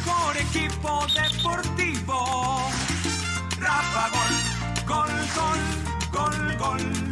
mejor equipo deportivo. Rafa Gol, gol, gol, gol, gol.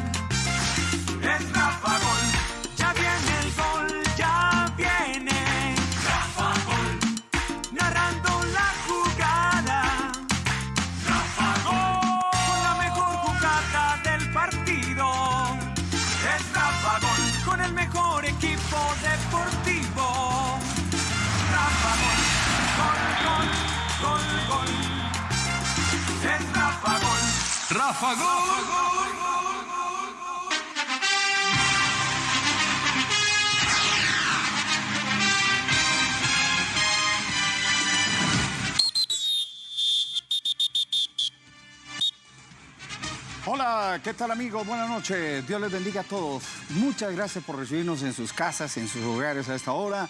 Hola, ¿qué tal amigos? Buenas noches. Dios les bendiga a todos. Muchas gracias por recibirnos en sus casas, en sus hogares a esta hora.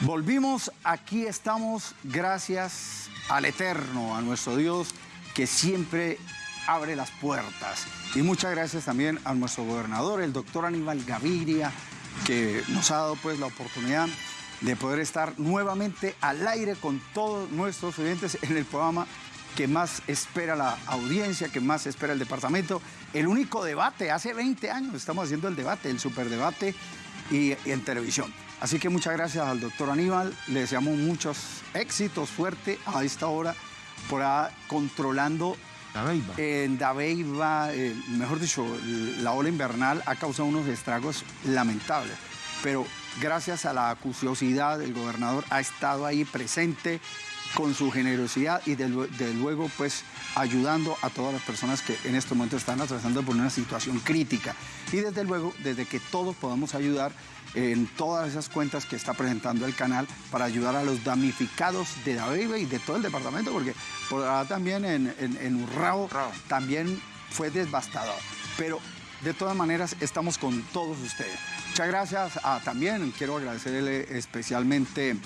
Volvimos, aquí estamos gracias al Eterno, a nuestro Dios que siempre abre las puertas. Y muchas gracias también a nuestro gobernador, el doctor Aníbal Gaviria, que nos ha dado pues la oportunidad de poder estar nuevamente al aire con todos nuestros oyentes en el programa que más espera la audiencia, que más espera el departamento. El único debate, hace 20 años estamos haciendo el debate, el superdebate y, y en televisión. Así que muchas gracias al doctor Aníbal, le deseamos muchos éxitos, fuerte a esta hora, por controlando En Dabeiba, eh, mejor dicho, la ola invernal ha causado unos estragos lamentables. Pero gracias a la acuciosidad del gobernador ha estado ahí presente con su generosidad y de, de luego pues ayudando a todas las personas que en este momento están atravesando por una situación crítica. Y desde luego, desde que todos podamos ayudar en todas esas cuentas que está presentando el canal para ayudar a los damnificados de Dabeiba y de todo el departamento, porque por ahora también en, en, en Urrao también fue devastador. Pero de todas maneras estamos con todos ustedes. Muchas gracias. Ah, también quiero agradecerle especialmente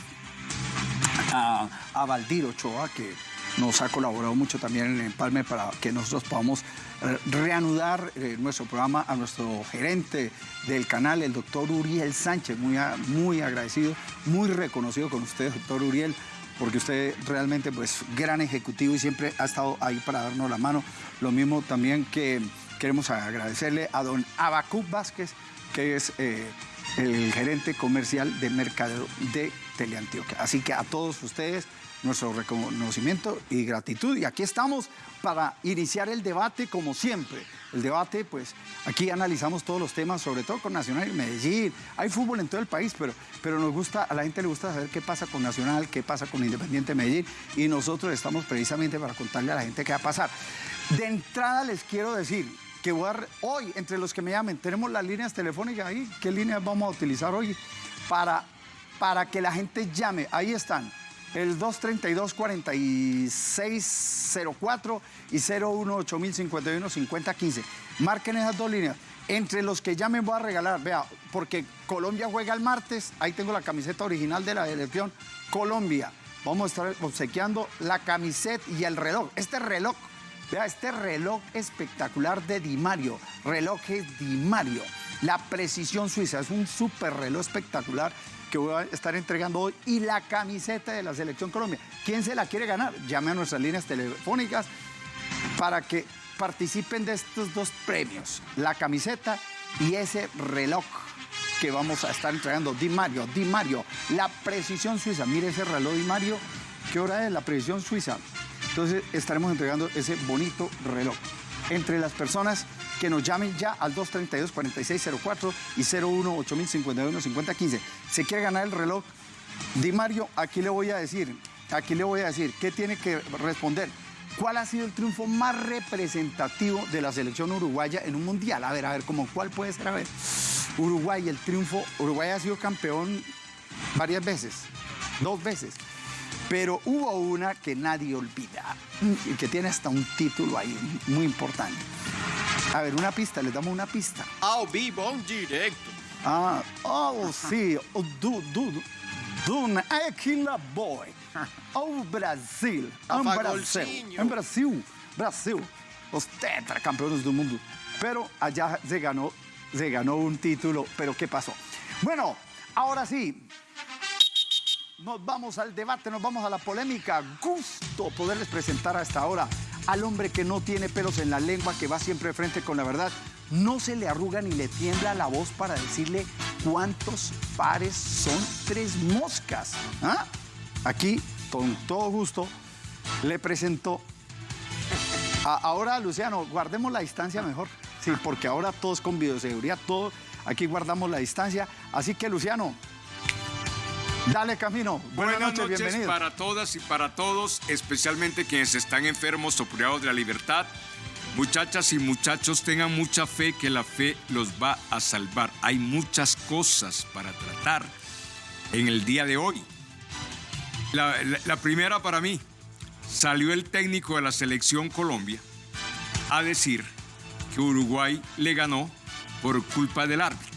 a, a Valdir Ochoa, que nos ha colaborado mucho también en el Empalme para que nosotros podamos eh, reanudar eh, nuestro programa a nuestro gerente del canal, el doctor Uriel Sánchez, muy, muy agradecido, muy reconocido con usted, doctor Uriel, porque usted realmente, pues, gran ejecutivo y siempre ha estado ahí para darnos la mano. Lo mismo también que queremos agradecerle a don Abacuc Vázquez, que es eh, el gerente comercial de mercadeo de Teleantioquia. Así que a todos ustedes, nuestro reconocimiento y gratitud. Y aquí estamos para iniciar el debate como siempre. El debate, pues aquí analizamos todos los temas, sobre todo con Nacional y Medellín. Hay fútbol en todo el país, pero, pero nos gusta, a la gente le gusta saber qué pasa con Nacional, qué pasa con Independiente Medellín. Y nosotros estamos precisamente para contarle a la gente qué va a pasar. De entrada les quiero decir que voy a hoy, entre los que me llamen, tenemos las líneas telefónicas ahí. ¿Qué líneas vamos a utilizar hoy para, para que la gente llame? Ahí están. El 232-4604 y 018-051-5015. Marquen esas dos líneas. Entre los que llamen voy a regalar, vea, porque Colombia juega el martes, ahí tengo la camiseta original de la selección Colombia. Vamos a estar obsequiando la camiseta y el reloj. Este reloj Vea, este reloj espectacular de Di Mario, relojes Di Mario, la precisión suiza, es un super reloj espectacular que voy a estar entregando hoy y la camiseta de la Selección Colombia. ¿Quién se la quiere ganar? Llame a nuestras líneas telefónicas para que participen de estos dos premios, la camiseta y ese reloj que vamos a estar entregando. Di Mario, Di Mario, la precisión suiza. Mire ese reloj Di Mario, ¿qué hora es? La precisión suiza. Entonces estaremos entregando ese bonito reloj. Entre las personas que nos llamen ya al 232-4604 y 01-8051-5015. ¿Se quiere ganar el reloj? Di Mario, aquí le voy a decir, aquí le voy a decir, ¿qué tiene que responder? ¿Cuál ha sido el triunfo más representativo de la selección uruguaya en un mundial? A ver, a ver, ¿cómo cuál puede ser? A ver, Uruguay, el triunfo, Uruguay ha sido campeón varias veces, dos veces. Pero hubo una que nadie olvida y que tiene hasta un título ahí muy importante. A ver, una pista, les damos una pista. Ao vivo, en directo. Ah, oh, sí, o do, do, do, Aquila Boy. O Brasil, em Brasil, em Brasil, Brasil, los tetracampeones del mundo. Pero allá se ganó, se ganó un título, pero ¿qué pasó? Bueno, ahora sí, nos vamos al debate, nos vamos a la polémica. Gusto poderles presentar a esta hora al hombre que no tiene pelos en la lengua, que va siempre frente con la verdad. No se le arruga ni le tiembla la voz para decirle cuántos pares son tres moscas. ¿Ah? Aquí, con todo gusto, le presento ahora, Luciano, guardemos la distancia mejor. Sí, porque ahora todos con videoseguridad, todo, aquí guardamos la distancia. Así que, Luciano, dale camino. Buenas, Buenas noches, noches bienvenido. para todas y para todos, especialmente quienes están enfermos o privados de la libertad. Muchachas y muchachos, tengan mucha fe que la fe los va a salvar. Hay muchas cosas para tratar en el día de hoy. La, la- la primera para mí, salió el técnico de la selección Colombia a decir que Uruguay le ganó por culpa del árbitro.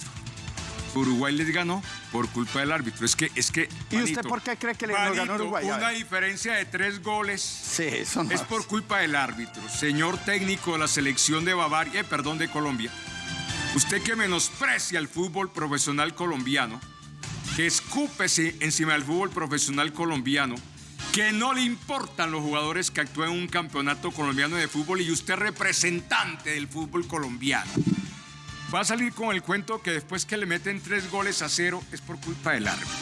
Uruguay les ganó por culpa del árbitro. Es que, es que. ¿Y usted por qué cree que le ganó Manito, Uruguay? A Una diferencia de tres goles Sí, eso no es por culpa del árbitro. Señor técnico de la selección de Bavaria, eh, perdón, de Colombia. Usted que menosprecia el fútbol profesional colombiano, que escúpese encima del fútbol profesional colombiano, que no le importan los jugadores que actúan en un campeonato colombiano de fútbol y usted es representante del fútbol colombiano. Va a salir con el cuento que después que le meten tres goles a cero es por culpa del árbitro.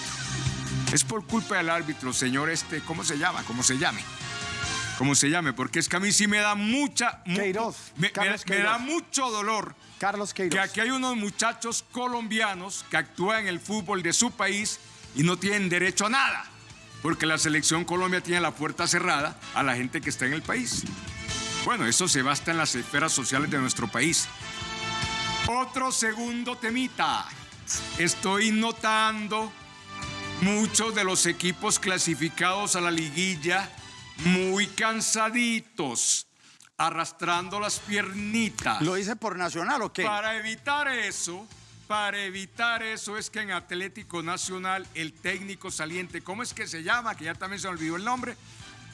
Es por culpa del árbitro, señor este, ¿cómo se llama? ¿Cómo se llame? ¿Cómo se llame? Porque es que a mí sí me da mucha... mu- Queiroz, me, me- Carlos me da mucho dolor Carlos Queiroz. que aquí hay unos muchachos colombianos que actúan en el fútbol de su país y no tienen derecho a nada, porque la selección Colombia tiene la puerta cerrada a la gente que está en el país. Bueno, eso se basta en las esferas sociales de nuestro país. Otro segundo temita. Estoy notando muchos de los equipos clasificados a la liguilla muy cansaditos, arrastrando las piernitas. ¿Lo dice por Nacional o qué? Para evitar eso, para evitar eso es que en Atlético Nacional el técnico saliente, ¿cómo es que se llama? Que ya también se me olvidó el nombre.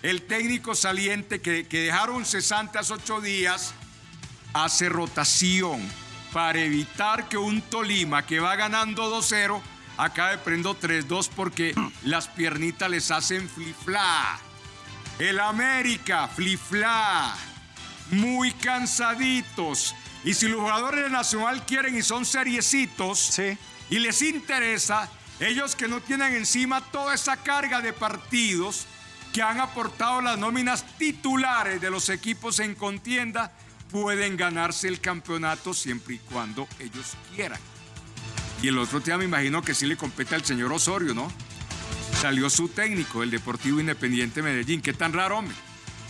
El técnico saliente que, que dejaron cesante hace ocho días hace rotación para evitar que un Tolima que va ganando 2-0 acabe prendo 3-2 porque las piernitas les hacen flifla. El América, flifla. Muy cansaditos. Y si los jugadores de Nacional quieren y son seriecitos Sí. y les interesa, ellos que no tienen encima toda esa carga de partidos que han aportado las nóminas titulares de los equipos en contienda, pueden ganarse el campeonato siempre y cuando ellos quieran. Y el otro día me imagino que sí le compete al señor Osorio, ¿no? Salió su técnico, el Deportivo Independiente Medellín. Qué tan raro, hombre.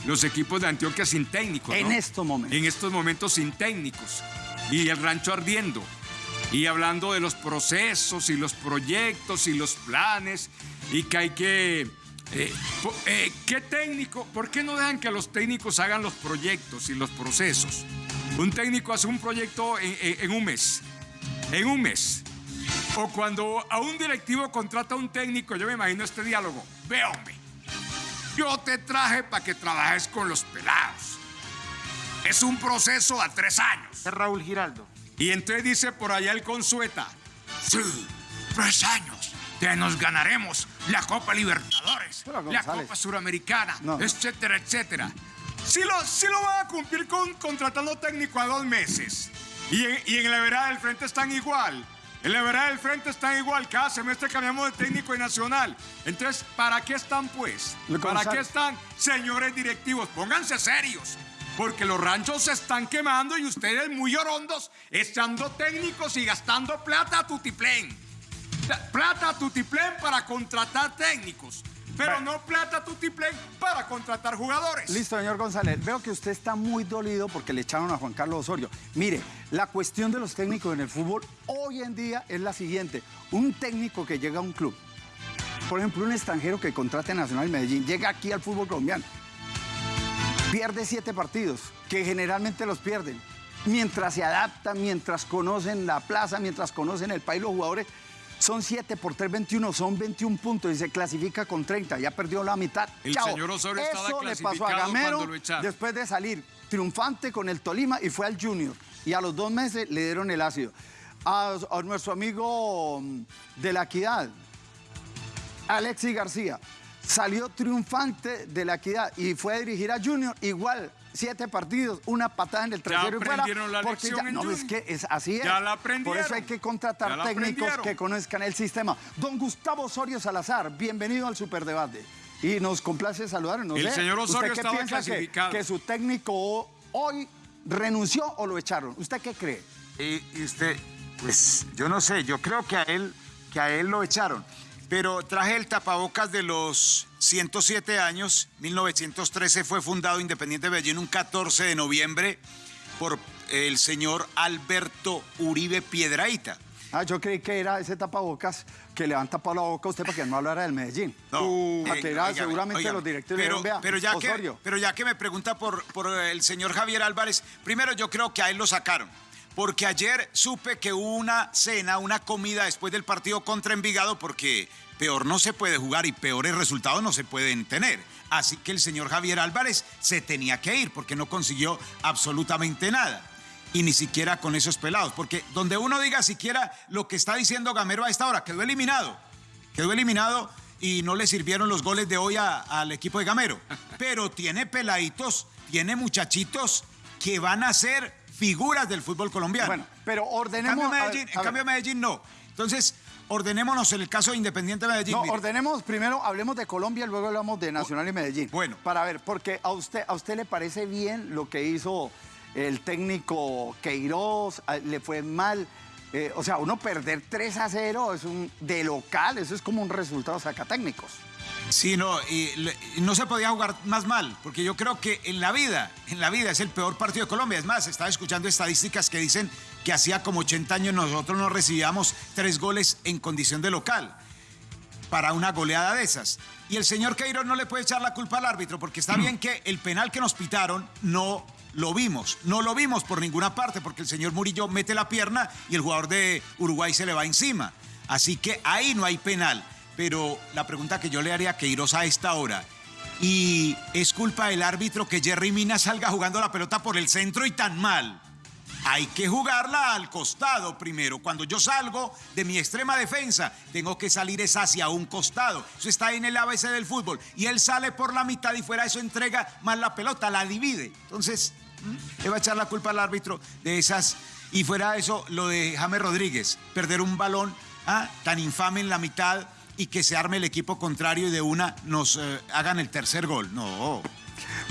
Los equipos de Antioquia sin técnicos. En ¿no? estos momentos. En estos momentos sin técnicos. Y el rancho ardiendo. Y hablando de los procesos y los proyectos y los planes. Y que hay que. Eh, eh, ¿Qué técnico? ¿Por qué no dejan que los técnicos hagan los proyectos y los procesos? Un técnico hace un proyecto en- en- en un mes. En un mes. O cuando a un directivo contrata a un técnico, yo me imagino este diálogo. Ve, hombre, yo te traje para que trabajes con los pelados. Es un proceso a tres años. Es Raúl Giraldo. Y entonces dice por allá el Consueta, sí, tres años, que nos ganaremos la Copa Libertadores, la. Copa Suramericana, No. etcétera, etcétera. Sí lo, sí lo van a cumplir con contratando técnico a dos meses. Y en, y en la vereda del frente están igual. En la vereda del frente están igual. Cada semestre cambiamos de técnico y nacional. Entonces, ¿para qué están pues? ¿Para qué están, señores directivos? Pónganse serios. Porque los ranchos se están quemando y ustedes muy orondos echando técnicos y gastando plata a tutiplén. Plata tutiplén para contratar técnicos. Pero no plata tutiplén para contratar jugadores. Listo, señor González. Veo que usted está muy dolido porque le echaron a Juan Carlos Osorio. Mire, la cuestión de los técnicos en el fútbol hoy en día es la siguiente. Un técnico que llega a un club, por ejemplo, un extranjero que contrate a Nacional Medellín, llega aquí al fútbol colombiano, pierde siete partidos, que generalmente los pierden. Mientras se adaptan, mientras conocen la plaza, mientras conocen el país, los jugadores son 7 por 3, 21, son 21 puntos y se clasifica con 30, ya perdió la mitad. El Chao. señor Osorio estaba Eso le pasó a Gamero después de salir triunfante con el Tolima y fue al Junior. Y a los dos meses le dieron el ácido. A, a nuestro amigo mm, de la Equidad, Alexis García salió triunfante de la equidad y fue a dirigir a Junior igual. Siete partidos, una patada en el trasero y fuera. aprendieron la porque ya- no, es que es así es. Ya la Por aprendieron. eso hay que contratar técnicos que conozcan el sistema. Don Gustavo Osorio Salazar, bienvenido al Superdebate. Y nos complace saludar. No El señor Osorio ¿Usted qué estaba piensa que, que su técnico hoy renunció o lo echaron? ¿Usted qué cree? Y, y usted, pues yo no sé, yo creo que a él, que a él lo echaron. Pero traje el tapabocas de los 107 años. 1913 fue fundado Independiente Medellín un 14 de noviembre por el señor Alberto Uribe Piedraíta. Ah, yo creí que era ese tapabocas que le han tapado la boca a usted para que no hablara del Medellín. No, eh, que era seguramente óigame. los directivos pero, vea, pero ya Osorio. que pero ya que me pregunta por, por el señor Javier Álvarez, primero yo creo que a él lo sacaron. Porque ayer supe que hubo una cena, una comida después del partido contra Envigado, porque peor no se puede jugar y peores resultados no se pueden tener. Así que el señor Javier Álvarez se tenía que ir porque no consiguió absolutamente nada. Y ni siquiera con esos pelados. Porque donde uno diga siquiera lo que está diciendo Gamero a esta hora, quedó eliminado. Quedó eliminado y no le sirvieron los goles de hoy a- al equipo de Gamero. Pero tiene peladitos, tiene muchachitos que van a ser figuras del fútbol colombiano. Bueno, pero en ordenemos... cambio, a ver, Medellín, a en cambio Medellín no. Entonces, ordenémonos en el caso de Independiente Medellín. No, mire. ordenemos primero, hablemos de Colombia, luego hablamos de Nacional y Medellín. Bueno. Para ver, porque a usted, a usted le parece bien lo que hizo el técnico Queiroz, le fue mal. Eh, o sea, uno perder 3 a 0 es un de local, eso es como un resultado sacatécnicos. Sí, no, y, y no se podía jugar más mal, porque yo creo que en la vida, en la vida es el peor partido de Colombia. Es más, estaba escuchando estadísticas que dicen que hacía como 80 años nosotros no recibíamos tres goles en condición de local para una goleada de esas. Y el señor Queiroz no le puede echar la culpa al árbitro, porque está bien que el penal que nos pitaron no lo vimos. No lo vimos por ninguna parte, porque el señor Murillo mete la pierna y el jugador de Uruguay se le va encima. Así que ahí no hay penal. Pero la pregunta que yo le haría a Queiroz a esta hora, ¿y es culpa del árbitro que Jerry Mina salga jugando la pelota por el centro y tan mal? Hay que jugarla al costado primero. Cuando yo salgo de mi extrema defensa, tengo que salir es hacia un costado. Eso está en el ABC del fútbol. Y él sale por la mitad y fuera eso entrega más la pelota, la divide. Entonces. Le va a echar la culpa al árbitro de esas. Y fuera de eso, lo de James Rodríguez, perder un balón ah, tan infame en la mitad y que se arme el equipo contrario y de una nos eh, hagan el tercer gol. No.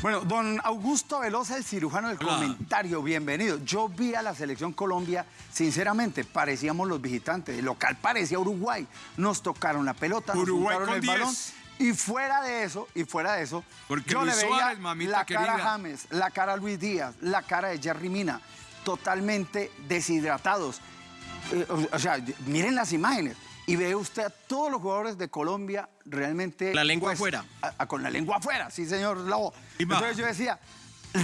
Bueno, don Augusto Velosa, el cirujano del Hola. comentario, bienvenido. Yo vi a la selección Colombia, sinceramente, parecíamos los visitantes. El local parecía Uruguay. Nos tocaron la pelota, nos Uruguay untaron con el 10. balón. Y fuera de eso, y fuera de eso, Porque yo Luis le veía Suárez, mamita la cara a querida. James, la cara a Luis Díaz, la cara de Jerry Mina, totalmente deshidratados. Eh, o, o sea, miren las imágenes y ve usted a todos los jugadores de Colombia realmente... pues, La lengua afuera. a- a- con la lengua afuera, sí, señor Lobo. Entonces yo decía,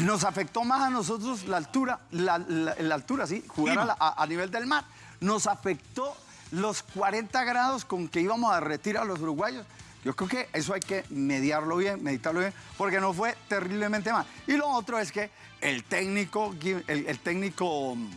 nos afectó más a nosotros la altura, la, la- la altura, sí, jugar a, la- a- a nivel del mar. Nos afectó los 40 grados con que íbamos a retirar a los uruguayos. Yo creo que eso hay que mediarlo bien, meditarlo bien, porque no fue terriblemente mal. Y lo otro es que el técnico, el, el técnico mm,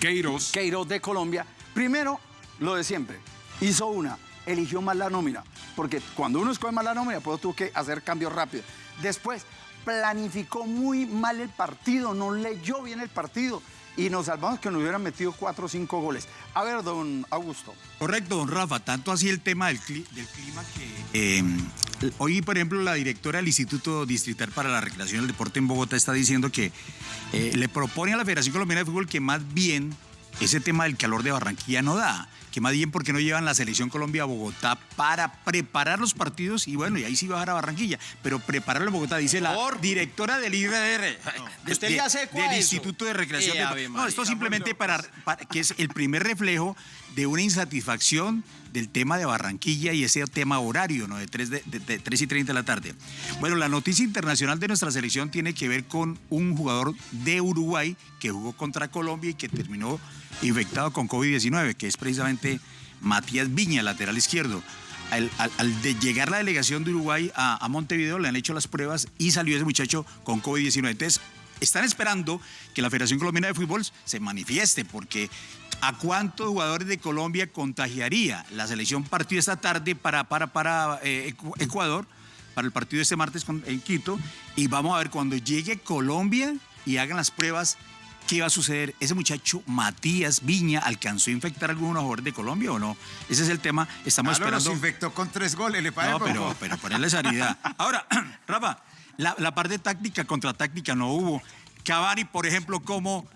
Queiroz. Queiroz de Colombia, primero, lo de siempre, hizo una, eligió mal la nómina, porque cuando uno escoge mal la nómina, pues tuvo que hacer cambios rápidos. Después, planificó muy mal el partido, no leyó bien el partido y nos salvamos que nos hubieran metido cuatro o cinco goles. A ver, don Augusto. Correcto, don Rafa. Tanto así el tema del, cli- del clima que... eh, hoy, por ejemplo, la directora del Instituto Distrital para la Recreación y el Deporte en Bogotá está diciendo que eh, le propone a la Federación Colombiana de Fútbol que más bien ese tema del calor de Barranquilla no da. Que más bien porque no llevan la selección Colombia a Bogotá para preparar los partidos y bueno, y ahí sí bajar a Barranquilla. Pero prepararlo en Bogotá, dice la directora del. ¿Usted de- hace eco a Del eso? Instituto de Recreación. Eh, de- no, esto simplemente para, para- que es el primer reflejo de una insatisfacción del tema de Barranquilla y ese tema horario, ¿no? De 3, de, de- de 3 y 30 de la tarde. Bueno, la noticia internacional de nuestra selección tiene que ver con un jugador de Uruguay que jugó contra Colombia y que terminó infectado con COVID-19, que es precisamente Matías Viña, lateral izquierdo. Al, de llegar la delegación de Uruguay a Montevideo, le han hecho las pruebas y salió ese muchacho con COVID-19. Entonces, están esperando que la Federación Colombiana de Fútbol se manifieste, porque ¿A cuántos jugadores de Colombia contagiaría la selección partido esta tarde para, para, para eh, Ecu- Ecuador, para el partido este martes con- en Quito? Y vamos a ver cuando llegue Colombia y hagan las pruebas, ¿qué va a suceder? ¿Ese muchacho Matías Viña alcanzó a infectar a algunos jugadores de Colombia o no? Ese es el tema. Estamos Claro, los esperando. infectó con tres goles, le parece. No, pero, pero ponerle seriedad. Ahora, Rafa, la, la parte táctica contra táctica no hubo. Cavani, por ejemplo, como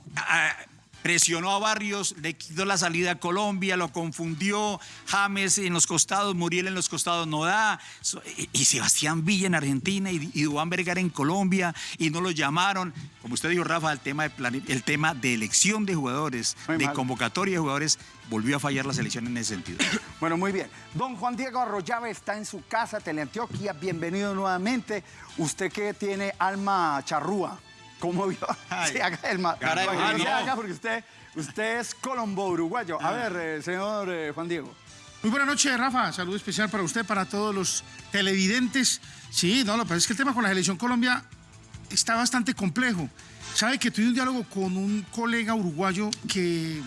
presionó a Barrios, le quitó la salida a Colombia, lo confundió. James en los costados, Muriel en los costados no da. Y, Sebastián Villa en Argentina y, y Duván Vergara en Colombia y no lo llamaron. Como usted dijo, Rafa, el tema de, plane- el tema de elección de jugadores, Muy de mal. convocatoria de jugadores, volvió a fallar la selección en ese sentido. Bueno, muy bien. Don Juan Diego Arroyave está en su casa, Teleantioquia. Bienvenido nuevamente. Usted que tiene alma charrúa. ¿Cómo vio? Ay. Sí, haga el ma- Cara de Haga- boliviano. haga porque usted, usted es colombo uruguayo. A ver, eh, señor eh, Juan Diego. Muy buenas noches, Rafa. Saludo especial para usted, para todos los televidentes. Sí, no, lo que pasa es que el tema con la selección Colombia está bastante complejo. Sabe que tuve un diálogo con un colega uruguayo que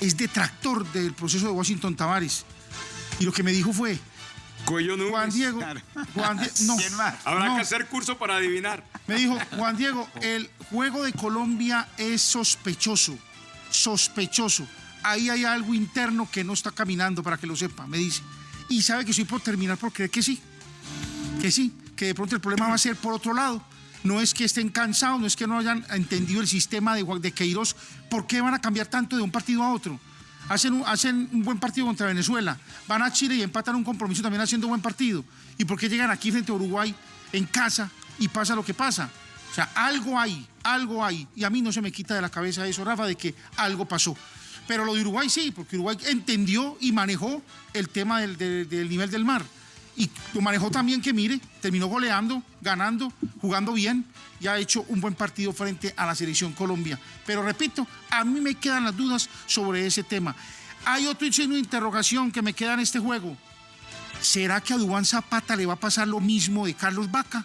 es detractor del proceso de Washington Tavares. Y lo que me dijo fue, Cuello Núñez. Juan Diego, Juan Die- no, ¿Quién más? Habrá no. que hacer curso para adivinar. Me dijo, Juan Diego, el juego de Colombia es sospechoso, sospechoso. Ahí hay algo interno que no está caminando, para que lo sepa, me dice. Y sabe que estoy por terminar por creer que sí, que sí, que de pronto el problema va a ser por otro lado. No es que estén cansados, no es que no hayan entendido el sistema de, de Queiroz. ¿Por qué van a cambiar tanto de un partido a otro? Hacen un, hacen un buen partido contra Venezuela, van a Chile y empatan un compromiso también haciendo buen partido. ¿Y por qué llegan aquí frente a Uruguay en casa y pasa lo que pasa? O sea, algo hay, algo hay. Y a mí no se me quita de la cabeza eso, Rafa, de que algo pasó. Pero lo de Uruguay sí, porque Uruguay entendió y manejó el tema del- del nivel del mar. Y lo manejó también que, mire, terminó goleando, ganando, jugando bien y ha hecho un buen partido frente a la selección Colombia. Pero repito, a mí me quedan las dudas sobre ese tema. Hay otro signo de interrogación que me queda en este juego. ¿Será que a Dubán Zapata le va a pasar lo mismo de Carlos Vaca?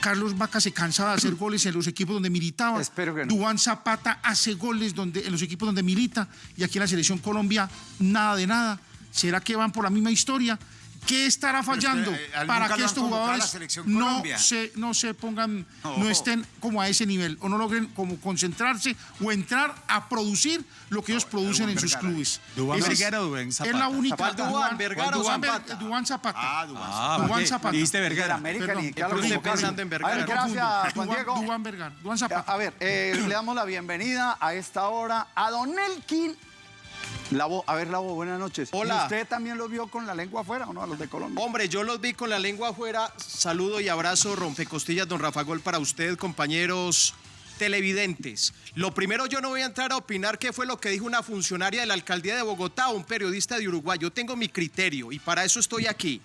Carlos Vaca se cansaba de hacer goles en los equipos donde militaba. Espero que no. Dubán Zapata hace goles donde, en los equipos donde milita y aquí en la selección Colombia nada de nada. ¿Será que van por la misma historia? ¿Qué estará fallando usted, eh, ¿al para que estos jugadores no se, no se pongan, no. No. estén como a ese nivel o no logren como concentrarse o entrar a producir lo que ellos producen en sus clubes? ¿Duván Esa es- Vergara o Duván Es Zapata? la única. ¿Cuál Duván, Vergara o Duván Ver- Zapata? Duván Zapata. Ah, Dubán. Ah, Duván ¿por qué? Zapata. Dijiste Vergara. América Perdón, ni claro, estoy pensando en. Vergara. A ver, gracias, Juan Duván- Diego. Duván Vergara, Duván A Zapata. a ver, eh, le damos la bienvenida a esta hora a Don Elkin. Lavo, a ver, Lavo, buenas noches. Hola. ¿Y usted también lo vio con la lengua afuera o no, a los de Colombia? Hombre, yo los vi con la lengua afuera. Saludo y abrazo, rompecostillas, don Rafa Gol, para usted, compañeros televidentes. Lo primero, yo no voy a entrar a opinar qué fue lo que dijo una funcionaria de la alcaldía de Bogotá o un periodista de Uruguay. Yo tengo mi criterio y para eso estoy aquí.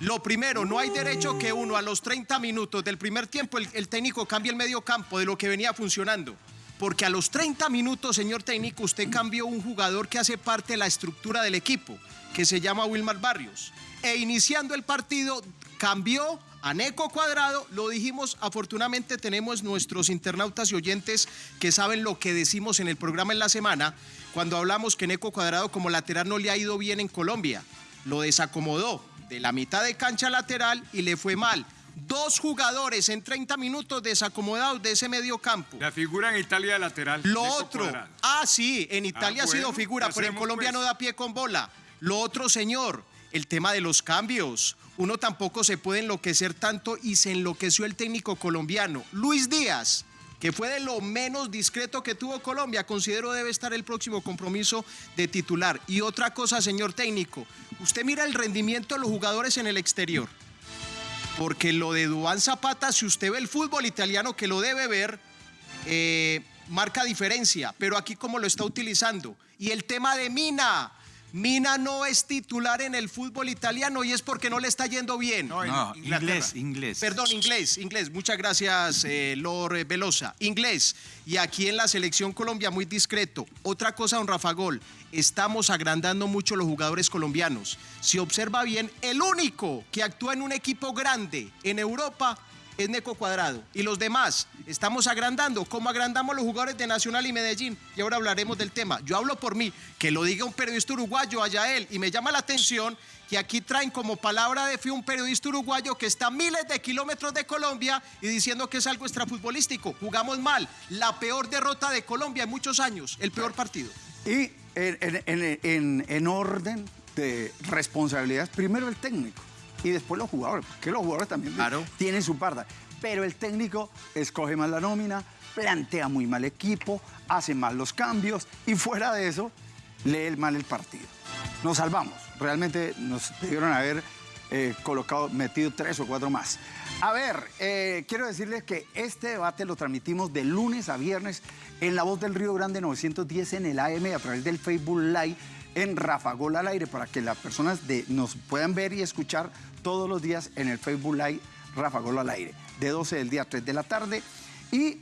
Lo primero, no hay derecho que uno a los 30 minutos del primer tiempo el, el técnico cambie el medio campo de lo que venía funcionando. Porque a los 30 minutos, señor técnico, usted cambió un jugador que hace parte de la estructura del equipo, que se llama Wilmar Barrios. E iniciando el partido, cambió a Neco Cuadrado. Lo dijimos, afortunadamente tenemos nuestros internautas y oyentes que saben lo que decimos en el programa en la semana, cuando hablamos que Neco Cuadrado como lateral no le ha ido bien en Colombia. Lo desacomodó de la mitad de cancha lateral y le fue mal. Dos jugadores en 30 minutos desacomodados de ese medio campo. La figura en Italia de lateral. Lo otro, Cuadrado. ah, sí, en Italia Ah, ha sido figura, ¿qué pero en Colombia pues? no da pie con bola. Lo otro, señor, el tema de los cambios. Uno tampoco se puede enloquecer tanto y se enloqueció el técnico colombiano. Luis Díaz, que fue de lo menos discreto que tuvo Colombia, considero debe estar el próximo compromiso de titular. Y otra cosa, señor técnico, usted mira el rendimiento de los jugadores en el exterior. Porque lo de Duván Zapata, si usted ve el fútbol italiano que lo debe ver, eh, marca diferencia, pero aquí como lo está utilizando. Y el tema de Mina. Mina no es titular en el fútbol italiano y es porque no le está yendo bien. No, en No, Inglaterra. inglés, inglés. Perdón, inglés, inglés. Muchas gracias, eh, Lord Velosa. Inglés. Y aquí en la selección Colombia, muy discreto. Otra cosa, don Rafa Gol. Estamos agrandando mucho los jugadores colombianos. Si observa bien, el único que actúa en un equipo grande en Europa es Neco Cuadrado. Y los demás, estamos agrandando, como agrandamos los jugadores de Nacional y Medellín. Y ahora hablaremos del tema. Yo hablo por mí, que lo diga un periodista uruguayo allá él. Y me llama la atención que aquí traen como palabra de fe un periodista uruguayo que está a miles de kilómetros de Colombia y diciendo que es algo extrafutbolístico. Jugamos mal. La peor derrota de Colombia en muchos años. El peor partido. Y en- en orden de responsabilidades, primero el técnico y después los jugadores, porque los jugadores también Claro. tienen su parte. Pero el técnico escoge mal la nómina, plantea muy mal equipo, hace mal los cambios y fuera de eso, lee mal el partido. Nos salvamos, realmente nos debieron haber eh, colocado, metido tres o cuatro más. A ver, eh, quiero decirles que este debate lo transmitimos de lunes a viernes en La Voz del Río Grande 910 en el AM a través del Facebook Live en Rafa Gol al aire para que las personas de, nos puedan ver y escuchar todos los días en el Facebook Live Rafa Gol al aire, de 12 del día a 3 de la tarde. Y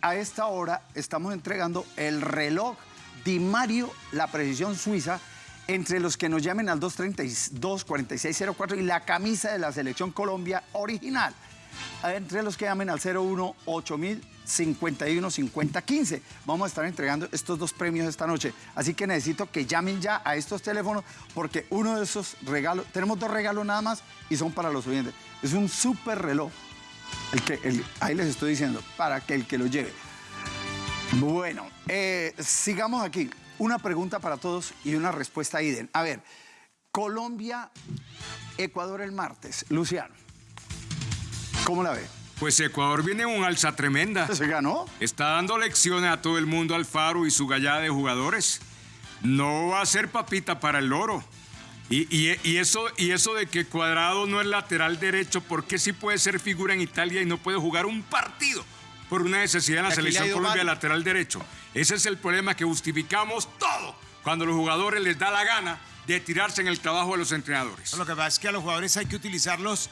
a esta hora estamos entregando el reloj Di Mario, la precisión suiza, entre los que nos llamen al 232-4604 y la camisa de la Selección Colombia original. Entre los que llamen al 01 8000 51 50 15. Vamos a estar entregando estos dos premios esta noche. Así que necesito que llamen ya a estos teléfonos porque uno de esos regalos, tenemos dos regalos nada más y son para los oyentes. Es un súper reloj. El que, ahí les estoy diciendo, para que el que lo lleve. Bueno, eh, sigamos aquí. Una pregunta para todos y una respuesta Iden. A ver, Colombia, Ecuador el martes. Luciano, ¿cómo la ve? Pues Ecuador viene en un alza tremenda. ¿Se ganó? Está dando lecciones a todo el mundo Alfaro y su gallada de jugadores. No va a ser papita para el loro. Y, y- y eso, y eso de que Cuadrado no es lateral derecho, ¿por qué sí puede ser figura en Italia y no puede jugar un partido por una necesidad en la Aquí selección Colombia mal. lateral derecho? Ese es el problema que justificamos todo cuando los jugadores les da la gana de tirarse en el trabajo de los entrenadores. Lo que pasa es que a los jugadores hay que utilizarlos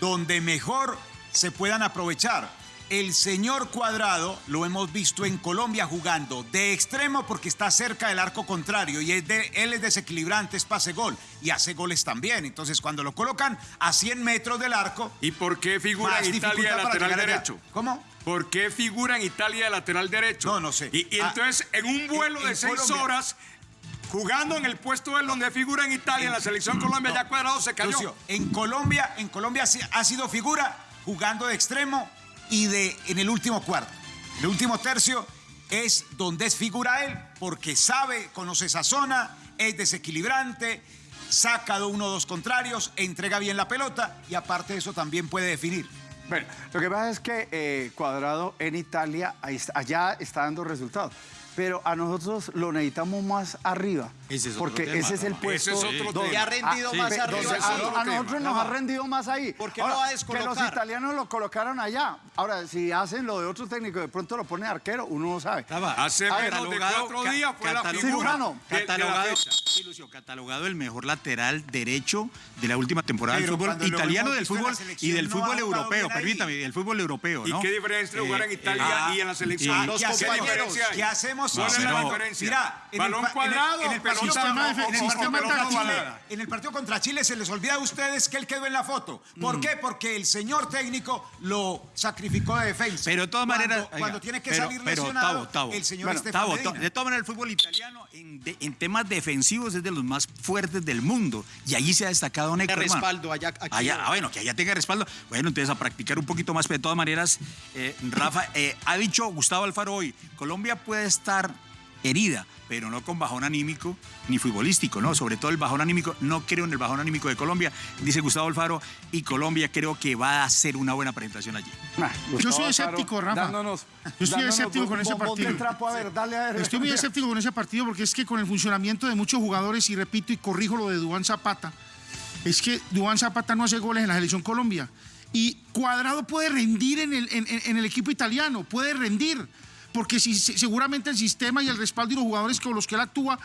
donde mejor se puedan aprovechar. El señor Cuadrado lo hemos visto en Colombia jugando de extremo porque está cerca del arco contrario y es de- él es desequilibrante, es pase gol y hace goles también. Entonces cuando lo colocan a 100 metros del arco, ¿Y por qué figura en Italia de lateral allá. derecho? ¿Cómo? ¿Por qué figura en Italia de lateral derecho? No, no sé. Y, y Ah, entonces, en un vuelo en- de en seis Colombia. horas, jugando en el puesto de donde figura en Italia, en la selección Colombia, ya cuadrado se cayó. Lucio, en Colombia, en Colombia ha sido figura jugando de extremo y de en el último cuarto. El último tercio es donde es figura él, porque sabe, conoce esa zona, es desequilibrante, saca de uno o dos contrarios, entrega bien la pelota y aparte de eso también puede definir. Bueno, lo que pasa es que eh, Cuadrado en Italia, allá está dando resultados. Pero a nosotros lo necesitamos más arriba. Ese es otro porque tema, ese es el puesto. Ese es otro donde- tema. Ha rendido Ah, más sí, arriba. donde ese es a, a tema. nosotros nos ha rendido más ahí. ¿Por qué Ahora, lo va a Que los descolocar? italianos lo colocaron allá. Ahora, si hacen lo de otro técnico, de pronto lo pone arquero, uno no sabe. Hace menos de catalogado- cuatro días fue la catalogado- figura de- de la Catalogado, fecha. sí, Lucio, catalogado el mejor lateral derecho de la última temporada del fútbol italiano del la fútbol y del no fútbol europeo, permítame, del fútbol europeo, ¿Y qué diferencia entre jugar en Eh, Italia ah, y en la selección? ¿Qué hace la compañeros, diferencia ahí? ¿Qué hacemos? ¿Cuál es la pero- diferencia? Mira, en balón el, cuadrado, en el, en el partido, sistema el sistema. En el contra Chile se les olvida a ustedes que él quedó en la foto. ¿Por qué? Porque el señor técnico lo sacrificó de defensa. Pero de todas Cuando- maneras. Cuando, oiga, tiene que pero- salir pero, lesionado, Tavo, Tavo, el señor bueno, Tavo, de todas maneras, el fútbol italiano en, de- en temas defensivos es de los más fuertes del mundo. Y allí se ha destacado Neco. Respaldo allá- aquí Allá- no. ah, bueno, que allá tenga respaldo. Bueno, entonces a practicar un poquito más. Pero de todas maneras, eh, Rafa, eh, ha dicho Gustavo Alfaro hoy: Colombia puede estar herida, pero no con bajón anímico ni futbolístico, ¿no? Sobre todo el bajón anímico, no creo en el bajón anímico de Colombia, dice Gustavo Alfaro, y Colombia creo que va a hacer una buena presentación allí. Ah, Gustavo soy Alfaro escéptico, Rafa. Dándonos, Yo estoy escéptico con ese partido. trapo. A ver, dale a ver. Estoy muy escéptico con ese partido porque es que con el funcionamiento de muchos jugadores, y repito y corrijo lo de Dubán Zapata, es que Dubán Zapata no hace goles en la selección Colombia. Y Cuadrado puede rendir en el, en- en- en el equipo italiano, puede rendir. Porque si, seguramente el sistema y el respaldo y los jugadores con los que él actúa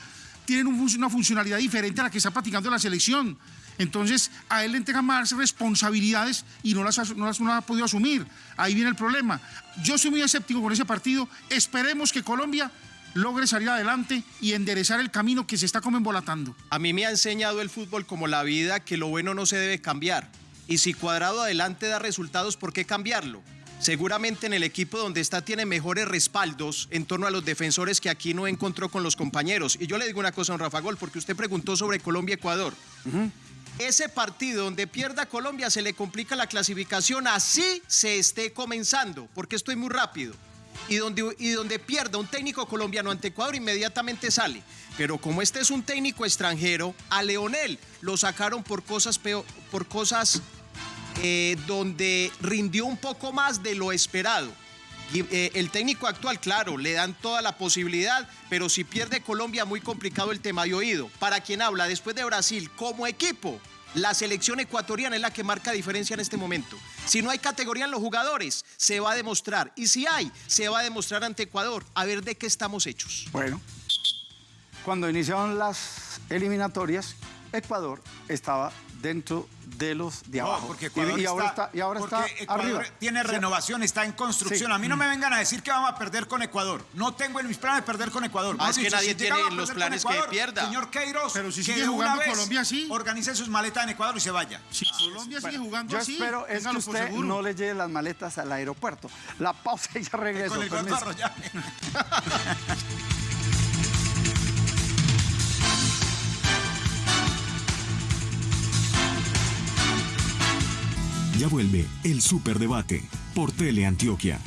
tienen una funcionalidad diferente a la que está practicando la selección. Entonces, a él le entregan más responsabilidades y no las, as- no las no ha podido asumir. Ahí viene el problema. Yo soy muy escéptico con ese partido. Esperemos que Colombia logre salir adelante y enderezar el camino que se está como embolatando. A mí me ha enseñado el fútbol como la vida que lo bueno no se debe cambiar. Y si Cuadrado adelante da resultados, ¿por qué cambiarlo? Seguramente en el equipo donde está tiene mejores respaldos en torno a los defensores que aquí no encontró con los compañeros. Y yo le digo una cosa a don Rafa Gol, porque usted preguntó sobre Colombia-Ecuador. Ese partido donde pierda Colombia se le complica la clasificación, así se esté comenzando, porque estoy muy rápido. Y donde, y donde pierda un técnico colombiano ante Ecuador, inmediatamente sale. Pero como este es un técnico extranjero, a Leonel lo sacaron por cosas, peo- por cosas eh, donde rindió un poco más de lo esperado. Eh, el técnico actual, claro, le dan toda la posibilidad, pero si pierde Colombia, muy complicado el tema de oído. Para quien habla después de Brasil, como equipo, la selección ecuatoriana es la que marca diferencia en este momento. Si no hay categoría en los jugadores, se va a demostrar. Y si hay, se va a demostrar ante Ecuador. A ver de qué estamos hechos. Bueno, cuando iniciaron las eliminatorias, Ecuador estaba dentro de los de No, abajo. porque Y- Ecuador y, ahora está, está, y ahora porque está Ecuador arriba. tiene renovación, está en construcción. Sí. A mí no me vengan a decir que vamos a perder con Ecuador. No tengo en mis planes perder con Ecuador. Ah, es que nadie tiene los perder con planes que Ecuador, pierda. Señor Queiroz, Pero si que sigue una jugando vez Colombia así. Organice sus maletas en Ecuador y se vaya. Si Colombia sigue jugando Yo así, espero es que usted no le lleve las maletas al aeropuerto. La pausa y ya regreso. Con el Ya vuelve el Superdebate por Teleantioquia.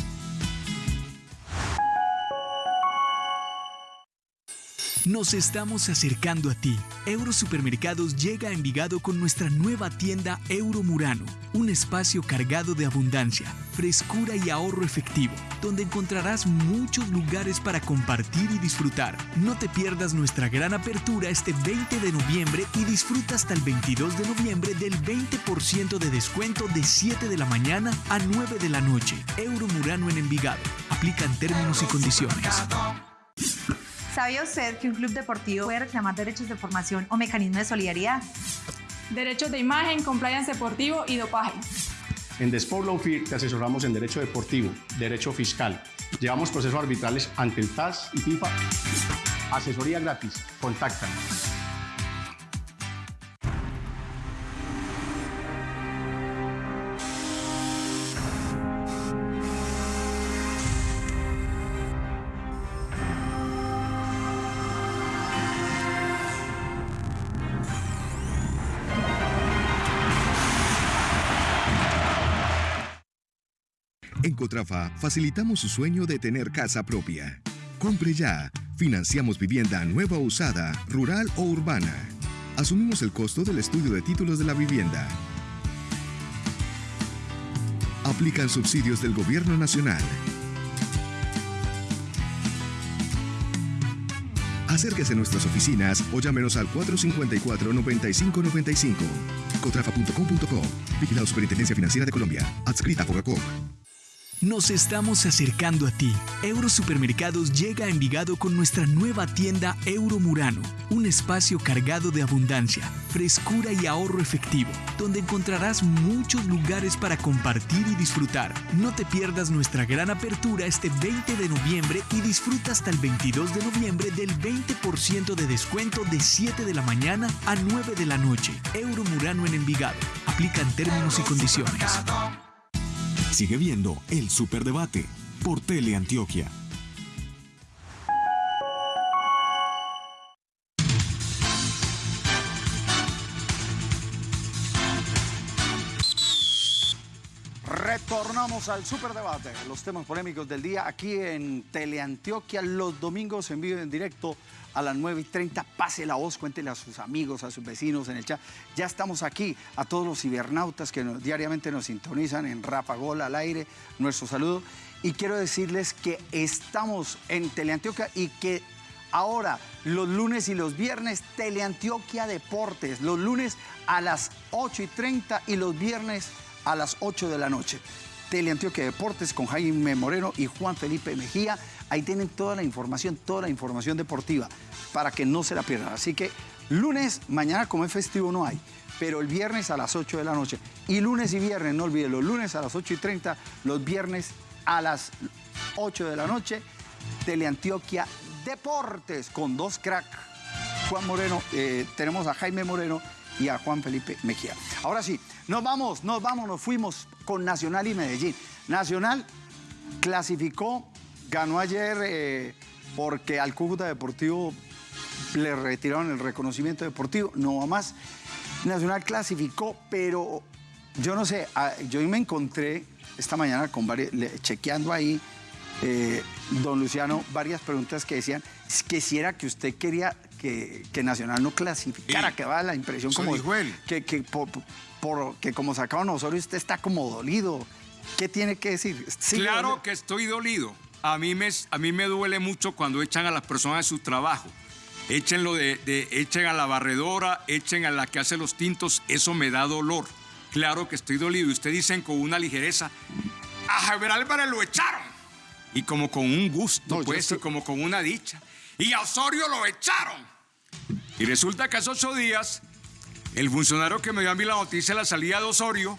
Nos estamos acercando a ti. Eurosupermercados llega a Envigado con nuestra nueva tienda Euro Murano, un espacio cargado de abundancia, frescura y ahorro efectivo, donde encontrarás muchos lugares para compartir y disfrutar. No te pierdas nuestra gran apertura este 20 de noviembre y disfruta hasta el 22 de noviembre del 20% de descuento de 7 de la mañana a 9 de la noche. Euro Murano en Envigado. Aplican términos y condiciones. ¿Sabía usted que un club deportivo puede reclamar derechos de formación o mecanismos de solidaridad? derechos de imagen, compliance deportivo y dopaje. En The Sport Law Firm te asesoramos en derecho deportivo, derecho fiscal. Llevamos procesos arbitrales ante el TAS y FIFA. Asesoría gratis. Contáctanos. En Cotrafa facilitamos su sueño de tener casa propia. Compre ya. Financiamos vivienda nueva o usada, rural o urbana. Asumimos el costo del estudio de títulos de la vivienda. Aplican subsidios del Gobierno Nacional. Acérquese a nuestras oficinas o llámenos al 454-9595. Cotrafa.com.co. Vigilado Superintendencia Financiera de Colombia. Adscrita a Fogacop. Nos estamos acercando a ti. Eurosupermercados llega a Envigado con nuestra nueva tienda Euro Murano, un espacio cargado de abundancia, frescura y ahorro efectivo, donde encontrarás muchos lugares para compartir y disfrutar. No te pierdas nuestra gran apertura este 20 de noviembre y disfruta hasta el 22 de noviembre del 20% de descuento de 7 de la mañana a 9 de la noche. Euro Murano en Envigado. Aplican términos y condiciones. Sigue viendo el Superdebate por Teleantioquia. Retornamos al superdebate, los temas polémicos del día aquí en Teleantioquia, los domingos en vivo y en directo a las 9 y 30. Pase la voz, cuéntele a sus amigos, a sus vecinos en el chat. Ya estamos aquí, a todos los cibernautas que diariamente nos sintonizan en Rafa Gol al aire, nuestro saludo. Y quiero decirles que estamos en Teleantioquia y que ahora, los lunes y los viernes, Teleantioquia Deportes, los lunes a las 8 y 30 y los viernes a las 8 de la noche. Teleantioquia Deportes con Jaime Moreno y Juan Felipe Mejía. Ahí tienen toda la información, toda la información deportiva para que no se la pierdan. Así que lunes, mañana como es festivo no hay, pero el viernes a las 8 de la noche. Y lunes y viernes, no olviden, los lunes a las 8 y 30, los viernes a las 8 de la noche, Teleantioquia Deportes con dos crack. Juan Moreno, eh, tenemos a Jaime Moreno y a Juan Felipe Mejía. Ahora sí, Nos vamos, nos vamos, nos fuimos con Nacional y Medellín. Nacional clasificó, ganó ayer eh, porque al Cúcuta Deportivo le retiraron el reconocimiento deportivo, no va más. Nacional clasificó, pero yo no sé, ah, yo me encontré esta mañana con varios, chequeando ahí, eh, don Luciano, varias preguntas que decían que si era que usted quería que, que Nacional no clasificara, que va la impresión como que, que por, por- que como sacaron Osorio usted está como dolido. ¿Qué tiene que decir? ¿Sí le Claro que estoy dolido. A mí, me, a mí me duele mucho cuando echan a las personas de su trabajo. Échenlo de, de- echen a la barredora, echen a la que hace los tintos, eso me da dolor. Claro que estoy dolido. Y ustedes dicen con una ligereza, a Javier Álvarez lo echaron. Y como con un gusto, No, pues, estoy- y como con una dicha. Y a Osorio lo echaron. Y resulta que hace ocho días, el funcionario que me dio a mí la noticia de la salida de Osorio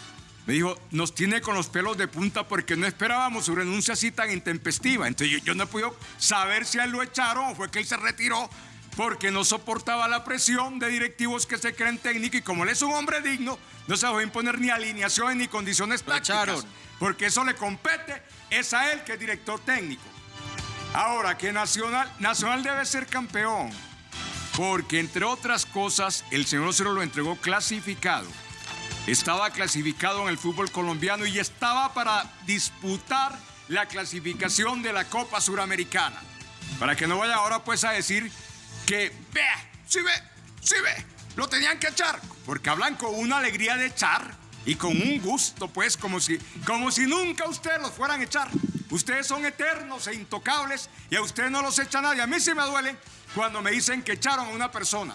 me dijo, nos tiene con los pelos de punta porque no esperábamos su renuncia así tan intempestiva. Entonces yo, yo no he podido saber si a él lo echaron o fue que él se retiró porque no soportaba la presión de directivos que se creen técnicos y como él es un hombre digno, no se dejó imponer ni alineaciones ni condiciones tácticas. echaron. Porque eso le compete, es a él que es director técnico. Ahora, que Nacional, Nacional debe ser campeón. Porque, entre otras cosas, el señor Osorio lo entregó clasificado. Estaba clasificado en el fútbol colombiano y estaba para disputar la clasificación de la Copa Suramericana. Para que no vaya ahora pues a decir que, vea, sí ve, sí ve, lo tenían que echar. Porque hablan con una alegría de echar y con un gusto, pues, como si, como si nunca ustedes los fueran a echar. Ustedes son eternos e intocables y a ustedes no los echa nadie. A mí sí me duele cuando me dicen que echaron a una persona.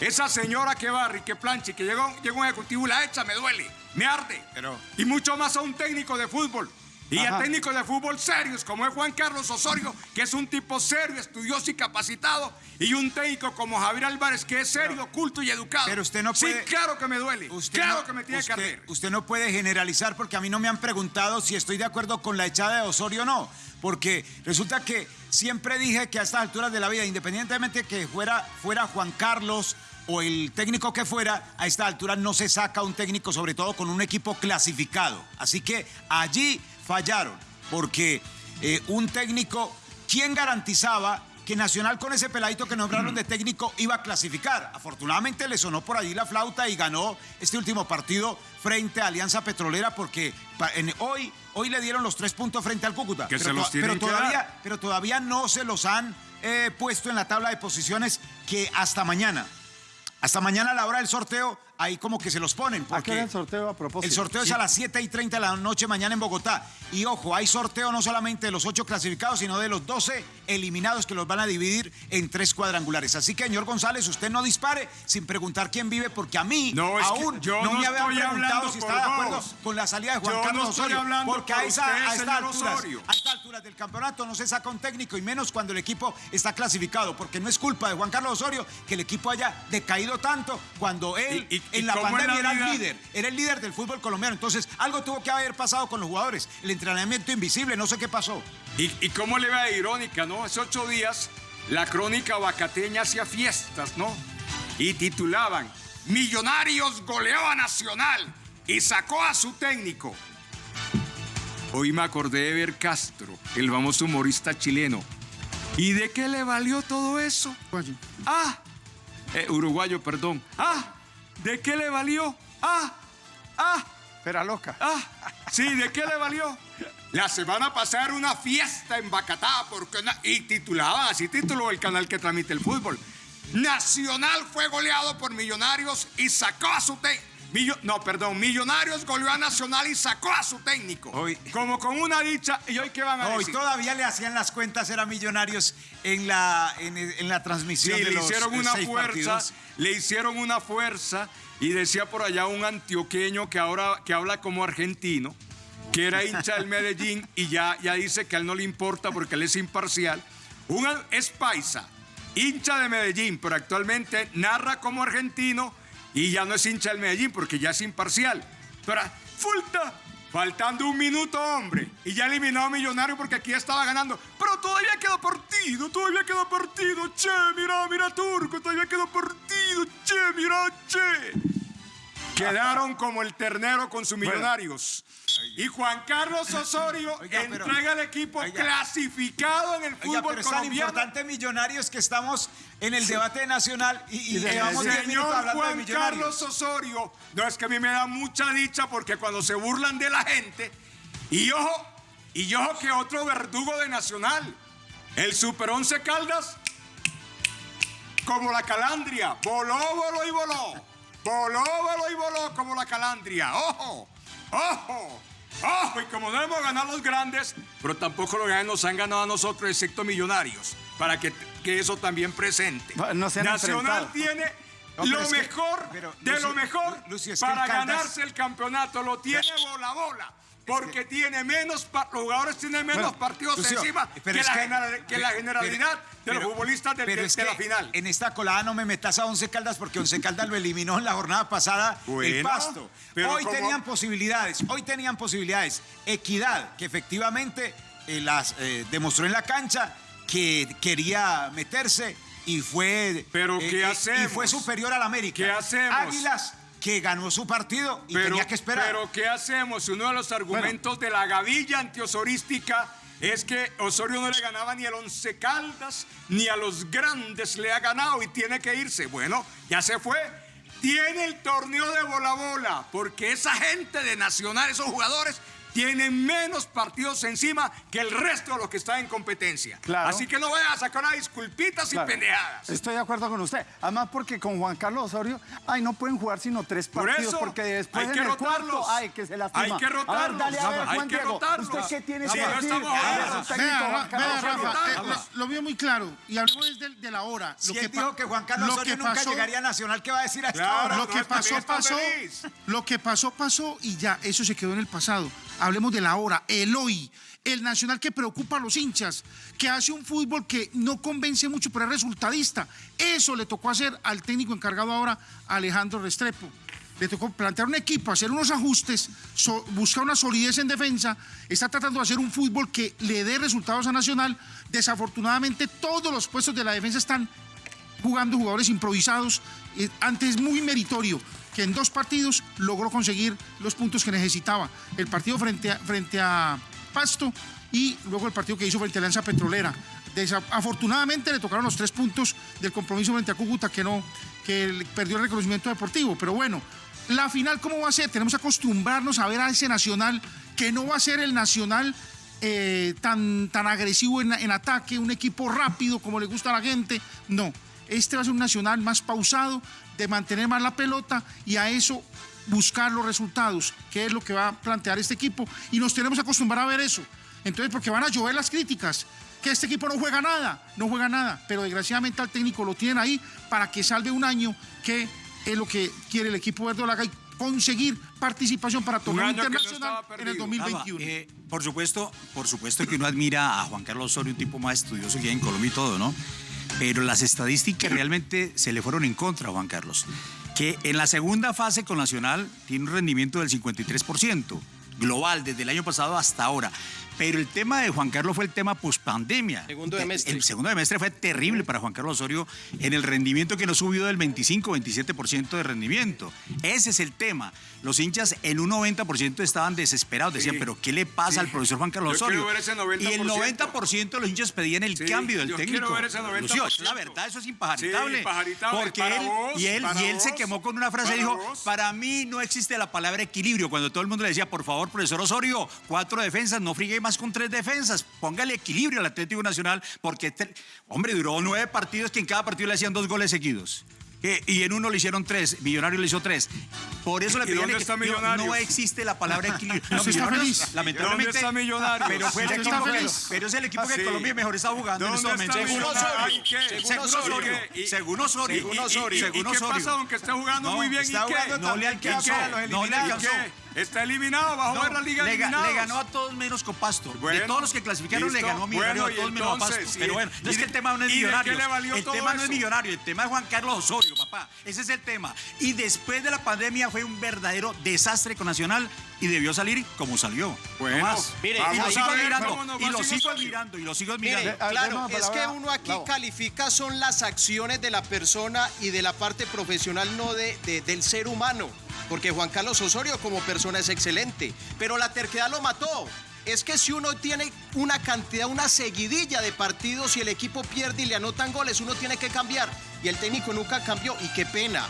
Esa señora que barre y que plancha y que llegó, llegó un ejecutivo y la echa, me duele, me arde. Pero- Y mucho más a un técnico de fútbol. Y a técnicos de fútbol serios, como es Juan Carlos Osorio, que es un tipo serio, estudioso y capacitado, y un técnico como Javier Álvarez, que es serio, culto y educado. Pero usted no puede- Sí, claro que me duele. Usted claro no- que me tiene usted, que arder. Usted no puede generalizar porque a mí no me han preguntado si estoy de acuerdo con la echada de Osorio o no. Porque resulta que siempre dije que a estas alturas de la vida, independientemente que fuera, fuera Juan Carlos o el técnico que fuera, a esta altura no se saca un técnico, sobre todo con un equipo clasificado. Así que allí fallaron, porque eh, un técnico, ¿quién garantizaba que Nacional con ese peladito que nombraron de técnico iba a clasificar? Afortunadamente le sonó por allí la flauta y ganó este último partido frente a Alianza Petrolera porque en- hoy, hoy le dieron los tres puntos frente al Cúcuta. Que pero, se los to- tienen pero que todavía, dar. pero todavía no se los han eh, puesto en la tabla de posiciones que hasta mañana. Hasta mañana a la hora del sorteo, ahí como que se los ponen. ¿A qué Porque el sorteo a propósito? el sorteo es a las 7 y 30 de la noche mañana en Bogotá. Y ojo, hay sorteo no solamente de los 8 clasificados, sino de los 12 eliminados que los van a dividir en tres cuadrangulares. Así que, señor González, usted no dispare sin preguntar quién vive, porque a mí No, es que aún yo no, no me habían preguntado si estaba de acuerdo vos. con la salida de Juan Yo no Carlos estoy Osorio. hablando Porque por a, esa, usted, a estas señor alturas, Osorio. a estas alturas del campeonato no se saca un técnico y menos cuando el equipo está clasificado, porque no es culpa de Juan Carlos Osorio que el equipo haya decaído tanto cuando él ¿Y- y- y en la pandemia la era el líder, era el líder del fútbol colombiano. Entonces, algo tuvo que haber pasado con los jugadores. El entrenamiento invisible, no sé qué pasó. Y, y cómo le va de irónica, ¿no? Hace ocho días la crónica bacateña hacía fiestas, ¿no? Y titulaban, Millonarios goleó a Nacional y sacó a su técnico. Hoy me acordé de ver Castro, el famoso humorista chileno. ¿Y de qué le valió todo eso? Ah, eh, uruguayo, perdón. Ah, ¿de qué le valió? Ah, ah. Espera loca. Ah, sí, ¿de qué le valió? La semana pasada era una fiesta en Bacatá porque na- y titulaba, así tituló el canal que transmite el fútbol. Nacional fue goleado por Millonarios y sacó a su técnico. No, perdón, Millonarios goleó a Nacional y sacó a su técnico. Hoy- Como con una dicha. ¿Y hoy qué van a Hoy decir? todavía le hacían las cuentas, eran millonarios en la, en, en la Sí, transmisión de le los hicieron una fuerza, partidos. le hicieron una fuerza y decía por allá un antioqueño que ahora que habla como argentino, que era hincha del Medellín y ya, ya dice que a él no le importa porque él es imparcial. Un, es paisa, hincha de Medellín, pero actualmente narra como argentino y ya no es hincha del Medellín porque ya es imparcial. Pero falta, faltando un minuto, hombre, y ya eliminó a Millonario porque aquí estaba ganando. Pero todavía queda partido, todavía queda partido. Che, mira, mira, Turco, todavía queda partido. Che, mira, che. Quedaron como el ternero con sus millonarios. Y Juan Carlos Osorio Oiga, pero- entrega el equipo Oiga. clasificado en el Oiga, fútbol pero es tan colombiano. importante Millonarios que estamos en el debate nacional y, y llevamos 10 minutos señor hablando de Juan Millonarios. Carlos Osorio, no es que a mí me da mucha dicha porque cuando se burlan de la gente, y ojo, y ojo que otro verdugo de Nacional, el Super 11 Caldas, como la calandria, voló, voló y voló, voló, voló y voló como la calandria, ojo, ojo. Ojo, y como no hemos ganado los grandes, pero tampoco los grandes nos han ganado a nosotros, excepto millonarios, para que, que eso también presente. No se han Nacional enfrentado. tiene No, lo que- mejor pero, de Lucio, lo mejor Lu- Lucio, es que para ganarse el campeonato. Lo tiene bola bola. Porque tiene menos, los jugadores tienen menos Bueno, partidos Lucio, encima que, es la, que- general- que la pero- generalidad pero- de los futbolistas de, de- es de que la final. En esta colada no me metas a Once Caldas porque Once Caldas lo eliminó en la jornada pasada el pasto. pero Hoy como- tenían posibilidades, hoy tenían posibilidades. Equidad, que efectivamente eh, las eh, demostró en la cancha que quería meterse y fue. Pero, eh, ¿qué eh, hacemos? Y fue superior al América. ¿Qué hacemos? Águilas, que ganó su partido y pero, tenía que esperar. Pero ¿qué hacemos? Uno de los argumentos de la gavilla antiosorística es que Osorio no le ganaba ni al Once Caldas ni a los grandes le ha ganado y tiene que irse. Bueno, ya se fue. Tiene el torneo de bola bola porque esa gente de Nacional, esos jugadores, tienen menos partidos encima que el resto de los que están en competencia. Claro. Así que no vayan a sacar a disculpitas Claro. y pendejadas. Estoy de acuerdo con usted. Además, porque con Juan Carlos Osorio, ay, no pueden jugar sino tres Por partidos, eso, porque después hay en que el rotarlos. cuarto, ay, que se lastima. Hay que A ver, rotarlos, dale a ver, Rafa, hay Juan que Diego, rotarlos. ¿usted qué tiene Sí, que no decir? estamos técnico, Vea, Juan vea. Rafa, eh, lo, lo vio muy claro y hablemos desde de la hora. si lo él pa- dijo que Juan Carlos lo Osorio que nunca pasó- llegaría a Nacional, ¿qué va a decir a esta Claro, hora? Lo no, que pasó, pasó. feliz. Lo que pasó, pasó y ya, eso se quedó en el pasado. Hablemos de la hora, el hoy, el nacional que preocupa a los hinchas, que hace un fútbol que no convence mucho, pero es resultadista. Eso le tocó hacer al técnico encargado ahora, Alejandro Restrepo. Le tocó plantear un equipo, hacer unos ajustes, buscar una solidez en defensa. Está tratando de hacer un fútbol que le dé resultados a Nacional. Desafortunadamente, todos los puestos de la defensa están jugando jugadores improvisados. Eh, antes muy meritorio que en dos partidos logró conseguir los puntos que necesitaba. El partido frente a, frente a Pasto y luego el partido que hizo frente a Alianza Petrolera. Desa- afortunadamente le tocaron los tres puntos del compromiso frente a Cúcuta que no, que perdió el reconocimiento deportivo. Pero bueno, la final, ¿cómo va a ser? Tenemos que acostumbrarnos a ver a ese Nacional que no va a ser el Nacional eh, tan, tan agresivo en, en ataque, un equipo rápido como le gusta a la gente. No, este va a ser un Nacional más pausado, de mantener más la pelota y a eso buscar los resultados, que es lo que va a plantear este equipo. Y nos tenemos que acostumbrar a ver eso. Entonces, porque van a llover las críticas, que este equipo no juega nada, no juega nada, pero desgraciadamente al técnico lo tienen ahí para que salve un año, que es lo que quiere el equipo verdolaga y conseguir participación para torneo no internacional en el perdido. 2021. Rafa, eh, por supuesto, por supuesto que uno admira a Juan Carlos Osorio, un tipo más estudioso que hay en Colombia y todo, ¿no? Pero las estadísticas realmente se le fueron en contra a Juan Carlos. Que en la segunda fase con Nacional tiene un rendimiento del 53%, global, desde el año pasado hasta ahora. Pero el tema de Juan Carlos fue el tema pospandemia. Segundo Eh, semestre. El segundo semestre fue terrible para Juan Carlos Osorio en el rendimiento que no subió del 25-27% de rendimiento. Ese es el tema. Los hinchas en un 90% estaban desesperados. Decían, Sí. pero ¿qué le pasa Sí. al profesor Juan Carlos Osorio? quiero ver ese 90%. Y el 90% de los hinchas pedían el Sí, cambio del yo técnico. quiero ver ese 90%. Lucio, la verdad, eso es impajaritable. Porque Para él, vos, y él, para y él se quemó con una frase y dijo, vos. para mí no existe la palabra equilibrio. Cuando todo el mundo le decía, por favor, profesor Osorio, cuatro defensas, no friegue más con tres defensas. Póngale equilibrio al Atlético Nacional, porque, hombre, duró nueve partidos que en cada partido le hacían dos goles seguidos. Eh, y en uno le hicieron tres, Millonario le hizo tres. Por eso le ¿Y pedían no- existe la palabra equilibrio. No, ¿Usted está feliz? Lamentablemente. ¿Dónde está Millonarios? Pero fue el ¿Usted equipo está que- feliz? pero es el equipo que Sí. Colombia mejor está jugando en ¿Dónde este momento. Según? Osorio. ¿Y qué? Según Osorio. ¿Y qué? Según Osorio. Según Y- y- Osorio. ¿Y qué pasa aunque esté jugando No, muy bien? ¿Y está qué? jugando No le alcanzó. a los No le ¿Y alcanzó. qué? Está eliminado, va a jugar No, la Liga le, le ganó a todos menos con Pasto. de Bueno, todos los que clasificaron le ganó a Millonario Bueno, a todos y menos a Pasto. Pero ¿y- bueno, no es y que el tema no es y qué millonario. El tema no es millonario, el tema es Juan Carlos Osorio, papá. Ese es el tema. Y después de la pandemia fue un verdadero desastre con Nacional y debió salir como salió. Bueno, no más. mire, y lo sigo nos Y lo sigo admirando. Y lo sigo Mire, admirando. Claro, es que uno aquí califica son las acciones de la persona y de la parte profesional, no de, de- del ser humano. porque Juan Carlos Osorio como persona es excelente, pero la terquedad lo mató. Es que si uno tiene una cantidad, una seguidilla de partidos y el equipo pierde y le anotan goles, uno tiene que cambiar. Y el técnico nunca cambió y qué pena.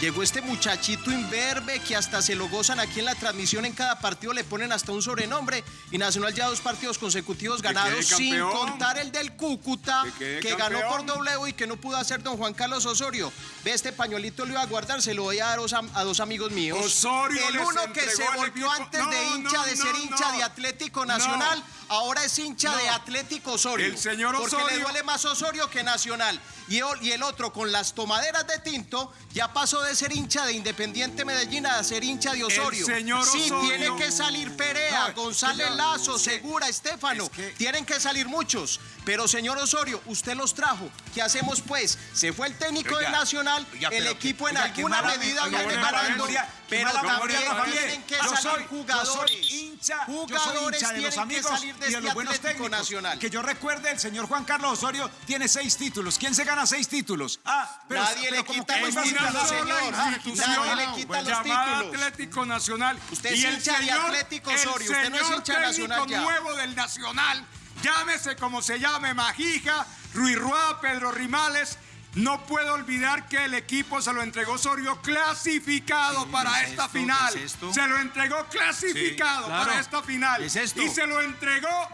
Llegó este muchachito imberbe que hasta se lo gozan aquí en la transmisión. En cada partido le ponen hasta un sobrenombre. Y Nacional ya dos partidos consecutivos ganados, sin contar el del Cúcuta, Que ganó por. W y que no pudo hacer don Juan Carlos Osorio. Ve, este pañuelito lo iba a guardar, se lo voy a dar a dos am- a dos amigos míos. Osorio el uno que se volvió antes No, de hincha no, de ser no, hincha de Atlético. Nacional, ahora es hincha No. de Atlético Osorio. El señor Porque le Osorio- duele más Osorio que Nacional. Y, el otro, con las tomaderas de tinto, ya pasó de ser hincha de Independiente Medellín a ser hincha de Osorio. señor sí, Osorio- tiene que salir Perea, No, González señor, Lazo, Segura, Estefano. es que- Tienen que salir muchos. Pero, señor Osorio, usted los trajo. ¿Qué hacemos, pues? Se fue el técnico Oiga, de Nacional, oiga, el equipo en oiga, alguna medida mala ganando. memoria, qué Pero también tienen que Yo salir soy- yo jugadores. soy hincha, yo soy Jugadores hincha de los amigos salir de y de este los buenos Atlético técnicos. Nacional. Que yo recuerde, el señor Juan Carlos Osorio tiene seis títulos. ¿Quién se gana seis títulos? Ah, pero Nadie pero le quita los no es títulos, señor. Nadie le quita los títulos. Atlético Nacional. Usted es hincha de Atlético Osorio, usted no es el hincha Nacional nuevo del Nacional, llámese como se llame, Majija, Ruiz Ruá, Pedro Rimales, no puedo olvidar que el equipo se lo entregó Osorio clasificado para ¿qué es esta esto? final. ¿Qué es esto? Se lo entregó clasificado Sí, claro. para esta final. ¿Qué es esto? Y se lo entregó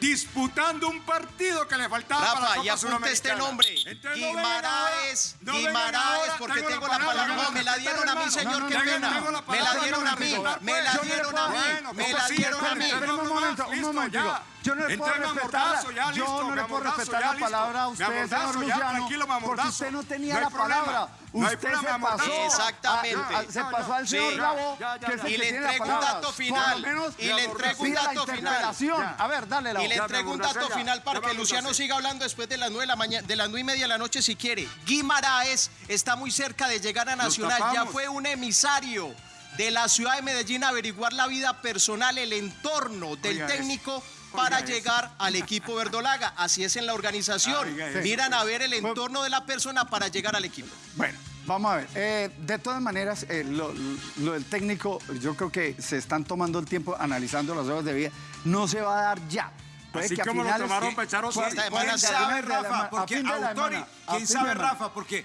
disputando un partido que le faltaba para la Rafa, Copa y apunte este nombre. Entonces, no Guimaraes. no Guimaraes, porque tengo la palabra. No, me la dieron a mí, señor, qué Tengo- pena. Me la dieron a mí. Me la no dieron a mí. Me pues la dieron a mí. un momento, un ya. Yo no le puedo Entonces, respetar, ya, yo listo, no le puedo respetar ya, la listo. palabra a usted, señor ya, Luciano, porque usted no tenía No la problema. palabra. No usted problema, se pasó. Exactamente. a- a- se pasó al Sí. señor Bravo, Ya, ya, que es ya. el Y le entrego un dato final. menos, Y le entrego un dato final. A ver, dale la Y le entrego un dato final para que Luciano siga hablando después de las nueve de la mañana, de las nueve y media de la noche si quiere. Guimaraes está muy cerca de llegar a Nacional. Ya fue un emisario de la ciudad de Medellín a averiguar la vida personal, el entorno del Oiga técnico para llegar al equipo verdolaga. Así es en la organización. Eso. Miran a ver el entorno de la persona para llegar al equipo. Bueno, vamos a ver. Eh, de todas maneras, eh, lo, lo del técnico, yo creo que se están tomando el tiempo analizando las horas de vida. No se va a dar ya. Puede Así que como lo tomaron a será. sabe, Rafa? Porque Autori, ¿quién sabe, Rafa? Porque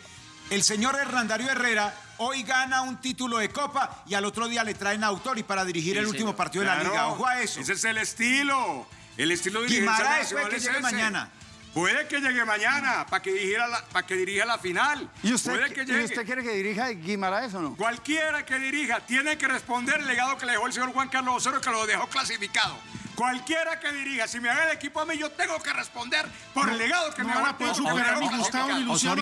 el señor Hernandario Herrera hoy gana un título de Copa y al otro día le traen a Autori para dirigir el último partido de la Liga. Ojo a eso. Ese es el estilo. El estilo de Guimaraes puede que es llegue mañana. Puede que llegue mañana para que dirija la, para que dirija la final. ¿Y usted, Puede que ¿Y usted quiere que dirija Guimaraes o no? Cualquiera que dirija tiene que responder el legado que le dejó el señor Juan Carlos Osorio, que lo dejó clasificado. Cualquiera que dirija, si me haga el equipo a mí, yo tengo que responder por el legado que no me van a poder superar dejó Gustavo ni clasificado.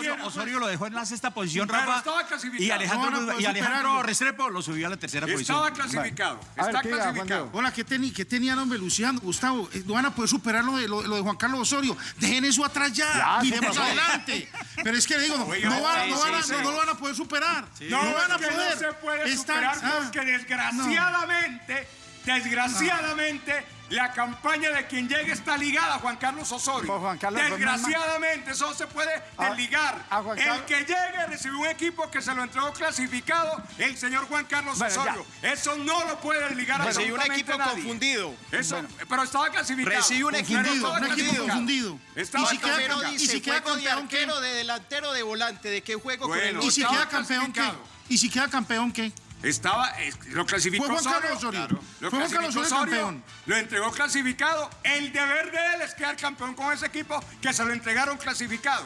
Luciano. Osorio, lo dejó en la sexta posición, Pero Rafa. estaba clasificado. Y Alejandro, No van a poder y Alejandro. Restrepo lo subió a la tercera Estaba posición. clasificado. A ver, Está ¿qué diga, Juan clasificado. Hola, ¿qué, teni- qué tenían, hombre, Luciano? Gustavo, eh, no van a poder superar lo de, lo, lo de Juan Carlos Osorio. Dejen eso atrás ya. Miremos sí, adelante. Pero es que le digo, no, Oiga, no van, sí, no van a- sí, no- sí. no lo van a poder superar. No, No, van a poder. no se puede Están- superar ah, porque desgraciadamente, desgraciadamente, la campaña de quien llegue está ligada a Juan Carlos Osorio. Pues Juan Carlos, pues, desgraciadamente, eso no se puede A- desligar. a Juan el que llegue recibió un equipo que se lo entregó clasificado, el señor Juan Carlos Bueno, ya. Osorio. Eso no lo puede desligar Recibió un equipo nadie. confundido. Eso, pero estaba clasificado. Recibió un equipo Confundido, estaba un equipo clasificado. confundido. Estaba Y si queda, Pero clasificado. y dice, si queda de campeón, ¿qué? arquero, de delantero, de volante, ¿de qué juego con el Y si queda campeón, ¿qué? Y si queda campeón, ¿qué? Estaba, eh, lo clasificó Fue Juan Osorio. Carlos Osorio. Claro, lo Fue Juan clasificó Carlos Osorio Osorio, campeón. Lo entregó clasificado. El deber de él es quedar campeón con ese equipo que se lo entregaron clasificado.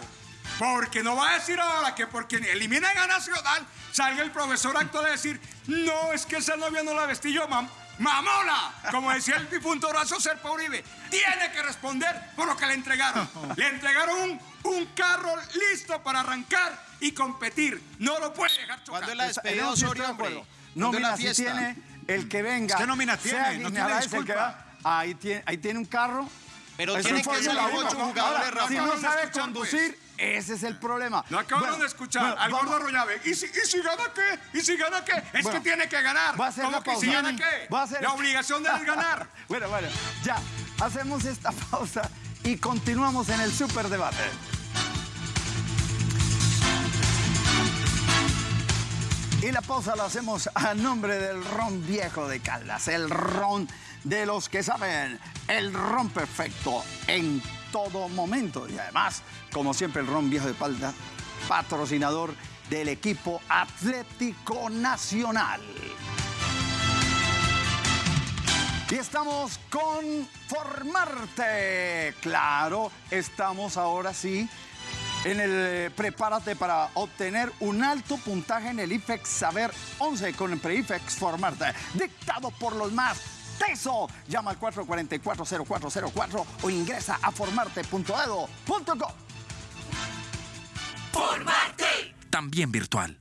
Porque no va a decir ahora que porque eliminan a Nacional, salga el profesor actual a decir, no, es que esa novia no la vestí yo, mam ¡Mamona! Como decía el difunto Horacio Serpa Uribe, tiene que responder por lo que le entregaron. Le entregaron un, un carro listo para arrancar y competir. No lo puede dejar chocar. ¿Cuándo es la despedida Osorio, hombre? acuerdo. ¿Cuándo es Nómina si tiene el que venga. ¿Qué nómina sea tiene? No tiene Guimaraes el que disculpa. va, ahí, tiene, ahí tiene un carro. Pero un que ocho jugadores, Ahora, Rafa. Si no sabe escuchar, conducir, ese es el problema. Lo acabaron Bueno, de escuchar bueno, al vamos- gordo Rollave. ¿Y si, ¿Y si gana qué? ¿Y si gana qué? Es Bueno, que tiene que ganar. voy a hacer ¿Cómo la que si gana qué? A La obligación de ganar. bueno, bueno, ya. Hacemos esta pausa y continuamos en el superdebate. Y la pausa la hacemos a nombre del ron viejo de Caldas, el ron de los que saben, el ron perfecto en todo momento. Y además, como siempre, el ron viejo de Caldas, patrocinador del equipo Atlético Nacional. Y estamos con Formarte. Claro, estamos ahora sí en el eh, Prepárate para obtener un alto puntaje en el IFEX Saber 11 con el PreIFEX Formarte, dictado por los más teso. Llama al 444-0404 o ingresa a formarte.edo.com. Formarte. También virtual.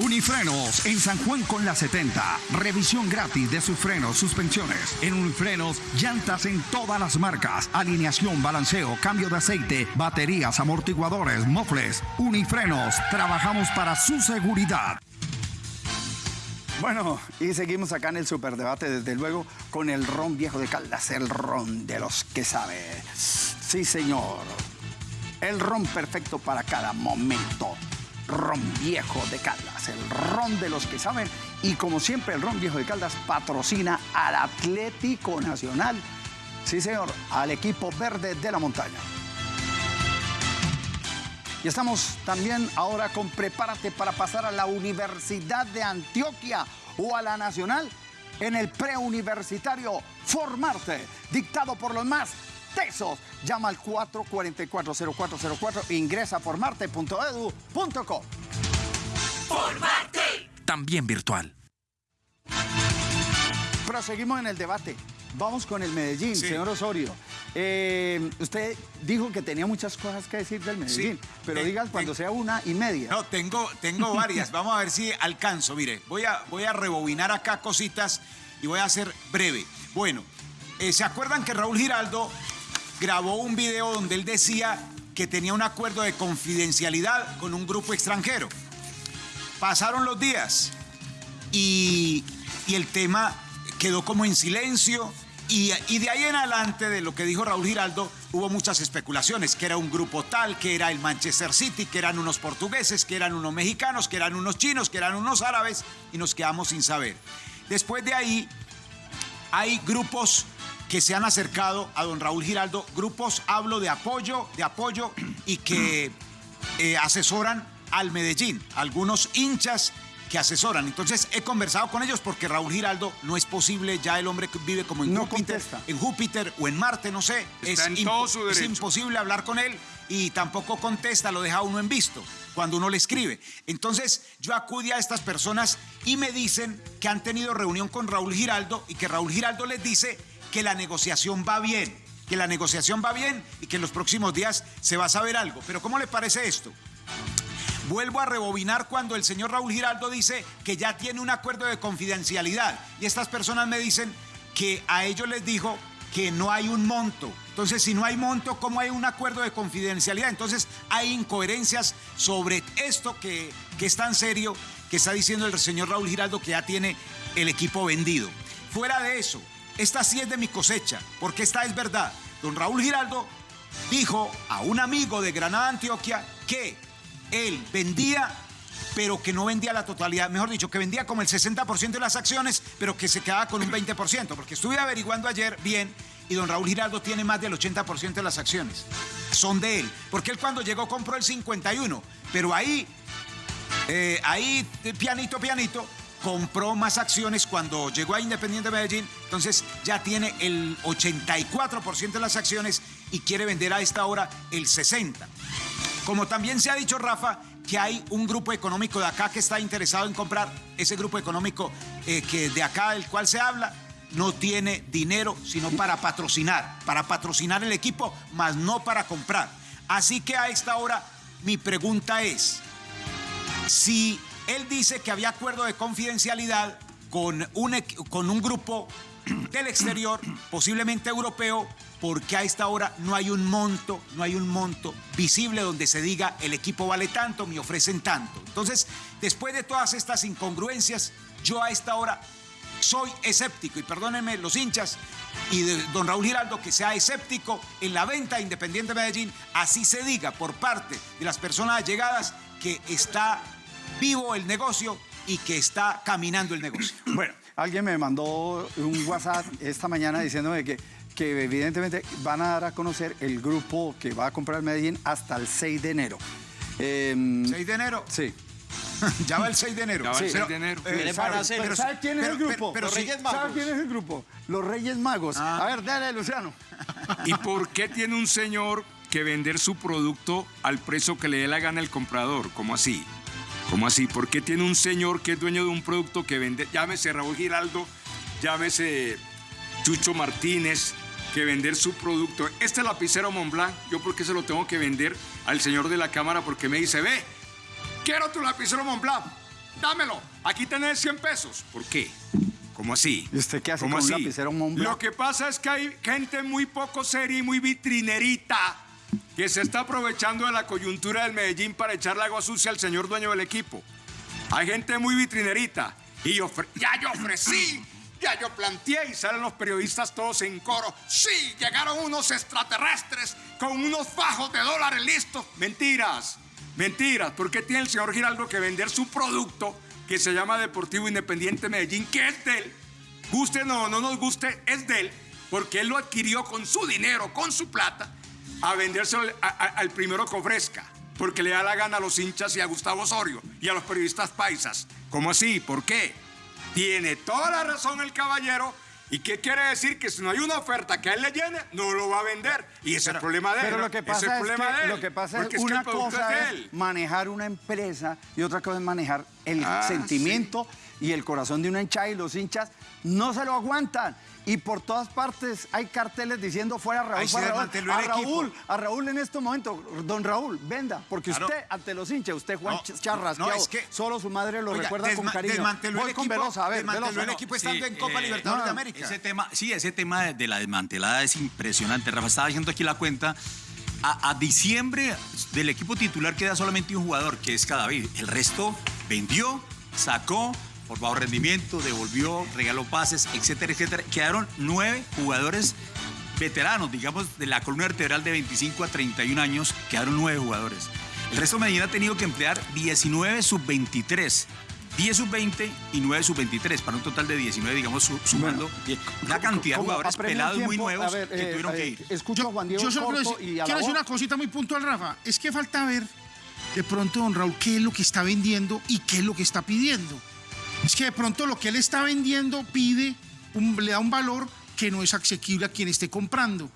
Unifrenos en San Juan con la 70. Revisión gratis de sus frenos, suspensiones. En Unifrenos, llantas en todas las marcas. Alineación, balanceo, cambio de aceite, baterías, amortiguadores, mofles. Unifrenos, trabajamos para su seguridad. Bueno, y seguimos acá en el superdebate, desde luego, con el ron viejo de Caldas, el ron de los que sabe. Sí, señor. El ron perfecto para cada momento. Ron viejo de Caldas, el ron de los que saben. Y como siempre, el ron viejo de Caldas patrocina al Atlético Nacional. Sí, señor, al equipo verde de la montaña. Y estamos también ahora con Prepárate para pasar a la Universidad de Antioquia o a la Nacional en el preuniversitario Formarte, dictado por los más Llama al 444-0404 e ingresa a formarte.edu.co. Formarte. También virtual. Proseguimos en el debate. Vamos con el Medellín, señor Osorio. Eh, usted dijo que tenía muchas cosas que decir del Medellín, Sí. pero Ten- diga cuando ten- sea una y media. No, tengo, tengo varias. Vamos a ver si alcanzo. Mire, voy a, voy a rebobinar acá cositas y voy a ser breve. Bueno, eh, ¿se acuerdan que Raúl Giraldo grabó un video donde él decía que tenía un acuerdo de confidencialidad con un grupo extranjero? Pasaron los días y, y el tema quedó como en silencio. Y, y de ahí en adelante, de lo que dijo Raúl Giraldo, hubo muchas especulaciones, que era un grupo tal, que era el Manchester City, que eran unos portugueses, que eran unos mexicanos, que eran unos chinos, que eran unos árabes, y nos quedamos sin saber. Después de ahí, hay grupos que se han acercado a don Raúl Giraldo, grupos, hablo de apoyo, de apoyo, y que eh, asesoran al Medellín, algunos hinchas que asesoran. Entonces he conversado con ellos porque Raúl Giraldo no es posible, ya el hombre que vive como en No Júpiter, contesta. en Júpiter o en Marte, no sé. Está en impo- todo su es imposible hablar con él y tampoco contesta, lo deja uno en visto cuando uno le escribe. Entonces yo acudí a estas personas y me dicen que han tenido reunión con Raúl Giraldo y que Raúl Giraldo les dice que la negociación va bien, que la negociación va bien y que en los próximos días se va a saber algo. Pero ¿cómo le parece esto? Vuelvo a rebobinar cuando el señor Raúl Giraldo dice que ya tiene un acuerdo de confidencialidad y estas personas me dicen que a ellos les dijo que no hay un monto. Entonces, si no hay monto, ¿cómo hay un acuerdo de confidencialidad? Entonces, hay incoherencias sobre esto que, que es tan serio que está diciendo el señor Raúl Giraldo que ya tiene el equipo vendido. Fuera de eso, esta sí es de mi cosecha, porque esta es verdad. Don Raúl Giraldo dijo a un amigo de Granada, Antioquia, que él vendía, pero que no vendía la totalidad, mejor dicho, que vendía como el 60% de las acciones, pero que se quedaba con un 20%, porque estuve averiguando ayer bien y don Raúl Giraldo tiene más del 80% de las acciones. Son de él, porque él cuando llegó compró el 51, pero ahí, eh, ahí, pianito, pianito, compró más acciones cuando llegó a Independiente Medellín, entonces ya tiene el 84% de las acciones y quiere vender a esta hora el 60%. Como también se ha dicho, Rafa, que hay un grupo económico de acá que está interesado en comprar, ese grupo económico eh, que de acá del cual se habla, no tiene dinero sino para patrocinar, para patrocinar el equipo, más no para comprar. Así que a esta hora mi pregunta es, si él dice que había acuerdo de confidencialidad con un, con un grupo del exterior, posiblemente europeo, porque a esta hora no hay un monto, no hay un monto visible donde se diga el equipo vale tanto, me ofrecen tanto. Entonces, después de todas estas incongruencias, yo a esta hora soy escéptico, y perdónenme los hinchas, y de don Raúl Giraldo que sea escéptico en la venta de Independiente Medellín, así se diga por parte de las personas allegadas que está vivo el negocio y que está caminando el negocio. Bueno, alguien me mandó un WhatsApp esta mañana diciéndome que, que evidentemente van a dar a conocer el grupo que va a comprar Medellín hasta el 6 de enero. Em, ¿6 de enero? Sí. ya va el 6 de enero. Ya va el Sí. 6 Pero, de enero. eh, Pero sabe- ¿sabe, pero- ¿sabe quién es pero- el grupo? pero- pero Los sí- Reyes Magos. ¿Sabe quién es el grupo? Los Reyes Magos. Ah. A ver, dale, Luciano. ¿Y por qué tiene un señor que vender su producto al precio que le dé la gana el comprador? ¿Cómo así? ¿Cómo así? ¿Por qué tiene un señor que es dueño de un producto que vende, llámese Raúl Giraldo, llámese Chucho Martínez, que vender su producto? Este lapicero Montblanc, ¿yo por qué se lo tengo que vender al señor de la cámara? Porque me dice, ve, quiero tu lapicero Montblanc, dámelo, aquí tenés 100 pesos. ¿Por qué? ¿Cómo así? ¿Y usted qué hace ¿Cómo con un así? lapicero Montblanc? Lo que pasa es que hay gente muy poco seria y muy vitrinerita que se está aprovechando de la coyuntura del Medellín para echarle agua sucia al señor dueño del equipo. Hay gente muy vitrinerita. Y yo ya yo ofrecí, ya yo planteé y salen los periodistas todos en coro. Sí, llegaron unos extraterrestres con unos fajos de dólares listos. Mentiras, mentiras. ¿Por qué tiene el señor Giraldo que vender su producto que se llama Deportivo Independiente Medellín, que es de él? Guste o no, no nos guste, es de él, porque él lo adquirió con su dinero, con su plata, a vendérselo al, a- a- al primero que ofrezca, porque le da la gana a los hinchas y a Gustavo Osorio y a los periodistas paisas. ¿Cómo así? ¿Por qué? Tiene toda la razón el caballero. ¿Y qué quiere decir? Que si no hay una oferta que a él le llene, no lo va a vender. Y ese es el problema de él. Pero lo que pasa es, que, lo que pasa es que el una producto cosa es manejar una empresa y otra cosa es manejar el Ah, sentimiento y el corazón de una hinchada y los hinchas no se lo aguantan. Y por todas partes hay carteles diciendo fuera Raúl, Ahí fuera Raúl. A. Raúl, a Raúl en este momento, don Raúl, venda, porque Claro. usted ante los hinchas, usted Juan No, Charrasqueado, no, es que- solo su madre lo Oiga, recuerda con cariño. desmanteló Voy el con equipo, Velosa, a ver, desmanteló Velosa, el no. equipo estando en Copa eh, Libertadores de América. Ese tema, sí, ese tema de la desmantelada es impresionante. Rafa, estaba haciendo aquí la cuenta. A, a diciembre del equipo titular queda solamente un jugador, que es Cadavid. El resto vendió, sacó, por bajo rendimiento, devolvió, regaló pases, etcétera, etcétera. Quedaron nueve jugadores veteranos, digamos, de la columna vertebral de 25 a 31 años, quedaron nueve jugadores. El resto de Medellín ha tenido que emplear 19 sub-23. 10 sub-20 y 9 sub-23, para un total de 19, digamos, su- sumando una cantidad de jugadores pelados muy tiempo, nuevos a ver, que eh, tuvieron que eh, ir. Escucho a Juan Diego Yo solo quiero decir, y a quiero decir una cosita muy puntual, Rafa. Es que falta ver de pronto, don Raúl, qué es lo que está vendiendo y qué es lo que está pidiendo. Es que de pronto lo que él está vendiendo pide, un- le da un valor que no es asequible a quien esté comprando.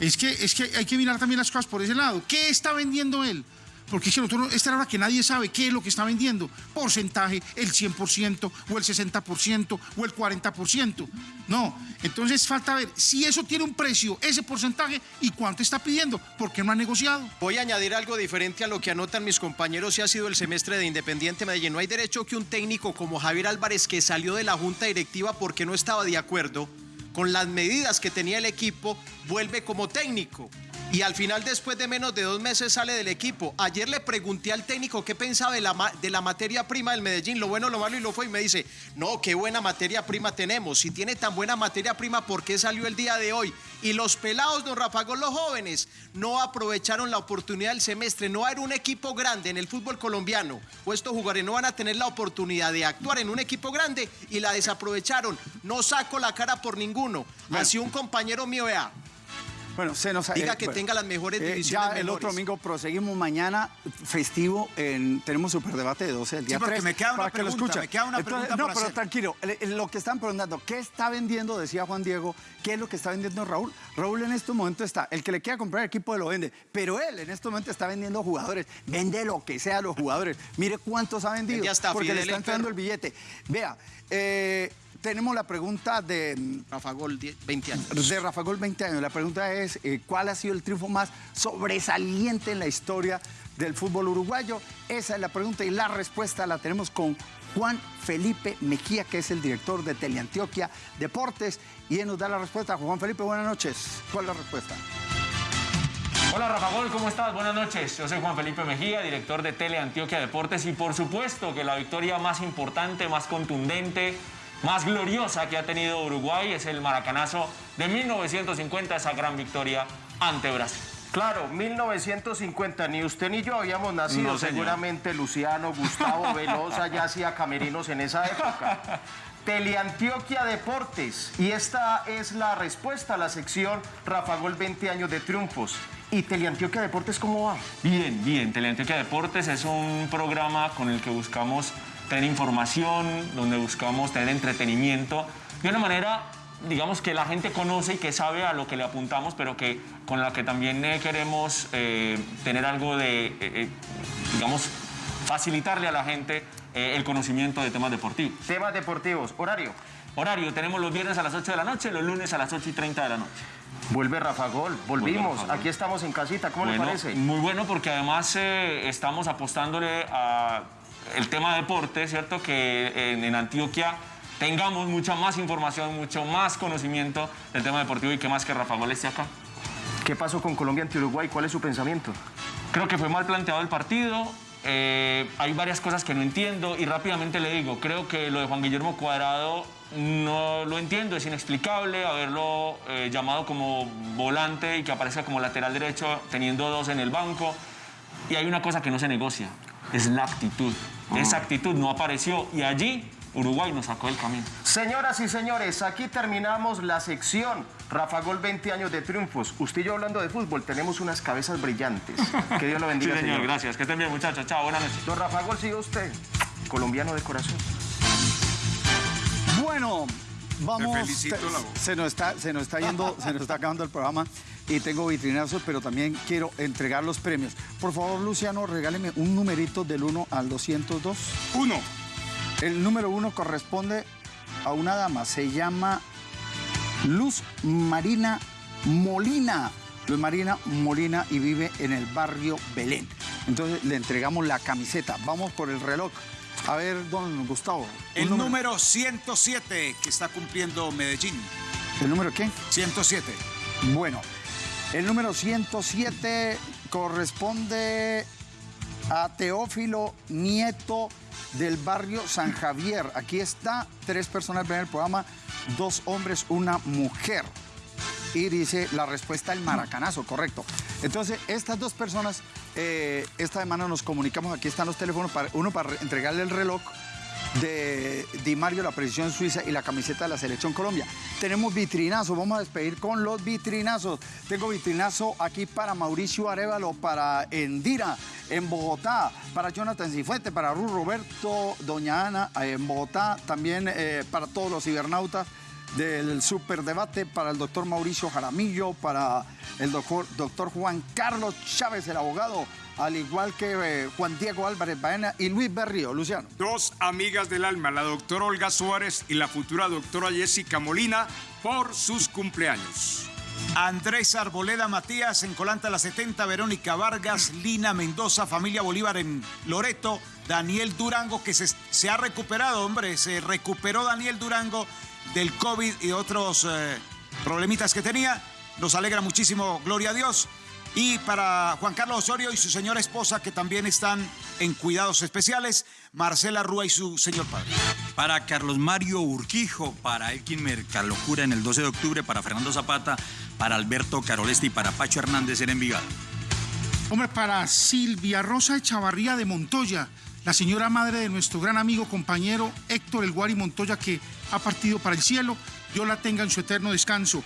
Es que, es que hay que mirar también las cosas por ese lado. ¿Qué está vendiendo él? Porque es que nosotros, esta es la hora que nadie sabe qué es lo que está vendiendo. Porcentaje, el 100% o el 60% o el 40%. No, entonces falta ver si eso tiene un precio, ese porcentaje y cuánto está pidiendo, porque no ha negociado. Voy a añadir algo diferente a lo que anotan mis compañeros y ha sido el semestre de Independiente Medellín. No hay derecho que un técnico como Javier Álvarez, que salió de la junta directiva porque no estaba de acuerdo con las medidas que tenía el equipo, vuelve como técnico. Y al final, después de menos de dos meses, sale del equipo. Ayer le pregunté al técnico qué pensaba de la, de la materia prima del Medellín, lo bueno, lo malo y lo fue. Y me dice, no, qué buena materia prima tenemos. Si tiene tan buena materia prima, ¿por qué salió el día de hoy? Y los pelados, don Rafa, los jóvenes, no aprovecharon la oportunidad del semestre. No era un equipo grande en el fútbol colombiano. O estos jugadores no van a tener la oportunidad de actuar en un equipo grande y la desaprovecharon. No saco la cara por ninguno. Así un compañero mío, vea, Bueno, se nos Diga eh, que bueno, tenga las mejores eh, divisiones Ya el otro domingo proseguimos mañana festivo. En, tenemos superdebate de 12 el día Sí, porque 3, me queda una para que lo pregunta, escuchen. me queda una pregunta No, por pero hacer. tranquilo. el- el- Lo que están preguntando, ¿qué está vendiendo? Decía Juan Diego, ¿qué es lo que está vendiendo Raúl? Raúl en este momento está, el que le quiera comprar equipo lo vende, pero él en este momento está vendiendo jugadores. Vende lo que sea a los jugadores. Mire cuántos ha vendido. Vende hasta porque le está el entrando el billete. Vea, eh, tenemos la pregunta de mm, Rafa Gol, 10, 20 años. de Rafa Gol 20 años. La pregunta es, eh, ¿cuál ha sido el triunfo más sobresaliente en la historia del fútbol uruguayo? Esa es la pregunta y la respuesta la tenemos con Juan Felipe Mejía, que es el director de Teleantioquia Deportes, y él nos da la respuesta. Juan Felipe, buenas noches. ¿Cuál es la respuesta? Hola Rafa Gol, ¿cómo estás? Buenas noches. Yo soy Juan Felipe Mejía, director de Tele Antioquia Deportes y por supuesto que la victoria más importante, más contundente, más gloriosa que ha tenido Uruguay es el maracanazo de 1950, esa gran victoria ante Brasil. Claro, 1950, ni usted ni yo habíamos nacido, No, seguramente Luciano, Gustavo Velosa ya hacía camerinos en esa época. Teleantioquia Deportes, y esta es la respuesta a la sección Rafa Gol 20 años de triunfos. ¿Y Teleantioquia Deportes cómo va? Bien, bien. Teleantioquia Deportes es un programa con el que buscamos tener información, donde buscamos tener entretenimiento, de una manera, digamos, que la gente conoce y que sabe a lo que le apuntamos, pero que con la que también eh, queremos eh, tener algo de, eh, digamos, facilitarle a la gente el conocimiento de temas deportivos. Temas deportivos, horario. Horario, tenemos los viernes a las 8 de la noche, los lunes a las 8 y 30 de la noche. Vuelve Rafa Gol, volvimos, Rafa Gol. aquí estamos en casita, ¿cómo le parece? Muy bueno porque además eh, estamos apostándole a el tema deporte, ¿cierto? Que en, en Antioquia tengamos mucha más información, mucho más conocimiento del tema deportivo y que más que Rafa Gol esté acá. ¿Qué pasó con Colombia ante Uruguay? ¿Cuál es su pensamiento? Creo que fue mal planteado el partido. eh, hay varias cosas que no entiendo y rápidamente le digo, creo que lo de Juan Guillermo Cuadrado no lo entiendo, es inexplicable haberlo eh, llamado como volante y que aparezca como lateral derecho teniendo dos en el banco. Y hay una cosa que no se negocia, es la actitud. Esa actitud no apareció y allí Uruguay nos sacó del camino. Señoras y señores, aquí terminamos la sección Rafa Gol 20 años de triunfos. Usted y yo hablando de fútbol, tenemos unas cabezas brillantes. Que Dios lo bendiga, Sí, señor, gracias. Que estén bien, muchachos. Chao, buenas noches. Don Rafa Gol, sigue usted, colombiano de corazón. Bueno, vamos. Te felicito, te- la voz. se nos está, se nos está yendo, se nos está acabando el programa y tengo vitrinazos, pero también quiero entregar los premios. Por favor, Luciano, regáleme un numerito del 1 al 202. Uno. El número uno corresponde a una dama, se llama Luz Marina Molina. Luz Marina Molina y vive en el barrio Belén. Entonces le entregamos la camiseta. Vamos por el reloj. A ver, don Gustavo. El número 107 que está cumpliendo Medellín. ¿El número qué? 107. Bueno, el número 107 corresponde a Teófilo Nieto del barrio San Javier. Aquí está, tres personas ven el programa, dos hombres, una mujer. Y dice la respuesta el maracanazo, correcto. Entonces, estas dos personas, eh, esta semana nos comunicamos, aquí están los teléfonos, para, uno para re- entregarle el reloj de Di Mario, la precisión suiza y la camiseta de la Selección Colombia. Tenemos vitrinazo, vamos a despedir con los vitrinazos. Tengo vitrinazo aquí para Mauricio Arevalo, para Endira en Bogotá, para Jonathan Cifuente, para Ruth Roberto, Doña Ana eh, en Bogotá, también eh, para todos los cibernautas del superdebate, para el doctor Mauricio Jaramillo, para el doctor, doctor Juan Carlos Chávez, el abogado, al igual que eh, Juan Diego Álvarez Baena y Luis Berrío. Luciano. Dos amigas del alma, la doctora Olga Suárez y la futura doctora Jessica Molina, por sus cumpleaños. Andrés Arboleda Matías en Colanta La 70, Verónica Vargas, Lina Mendoza, familia Bolívar en Loreto, Daniel Durango que se, se ha recuperado, hombre, se recuperó Daniel Durango del COVID y otros eh, problemitas que tenía. Nos alegra muchísimo, gloria a Dios. Y para Juan Carlos Osorio y su señora esposa que también están en cuidados especiales, Marcela Rúa y su señor padre. Para Carlos Mario Urquijo, para Elkin Mercalocura en el 12 de octubre, para Fernando Zapata, para Alberto Carolesti y para Pacho Hernández en Envigado. Hombre, para Silvia Rosa Echavarría de Montoya, la señora madre de nuestro gran amigo, compañero Héctor El Guari Montoya, que ha partido para el cielo, Dios la tenga en su eterno descanso.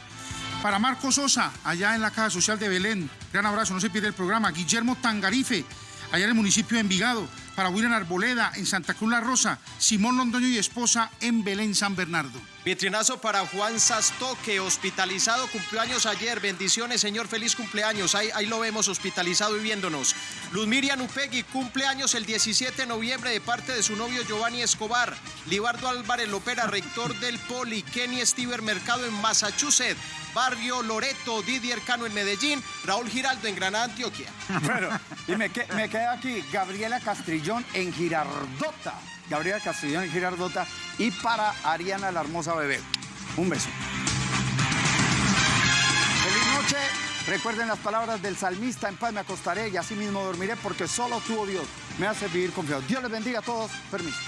Para Marcos Sosa, allá en la Caja Social de Belén, gran abrazo, no se pierda el programa. Guillermo Tangarife, allá en el municipio de Envigado. Para William Arboleda, en Santa Cruz La Rosa. Simón Londoño y esposa, en Belén, San Bernardo. Vitrinazo para Juan Sastoque, hospitalizado, cumpleaños ayer. Bendiciones, señor, feliz cumpleaños. Ahí, ahí lo vemos hospitalizado y viéndonos. Luz Miriam Upegui, cumpleaños el 17 de noviembre de parte de su novio Giovanni Escobar. Libardo Álvarez Lopera, rector del Poli. Kenny Stever Mercado en Massachusetts. Barrio Loreto, Didier Cano en Medellín. Raúl Giraldo en Granada, Antioquia. Bueno, y me, que- me queda aquí Gabriela Castrillón en Girardota. Gabriela Castrillón en Girardota. Y para Ariana la hermosa bebé. Un beso. Feliz noche. Recuerden las palabras del salmista, en paz me acostaré y así mismo dormiré porque solo tú, oh Dios, me hace vivir confiado. Dios les bendiga a todos. Permiso.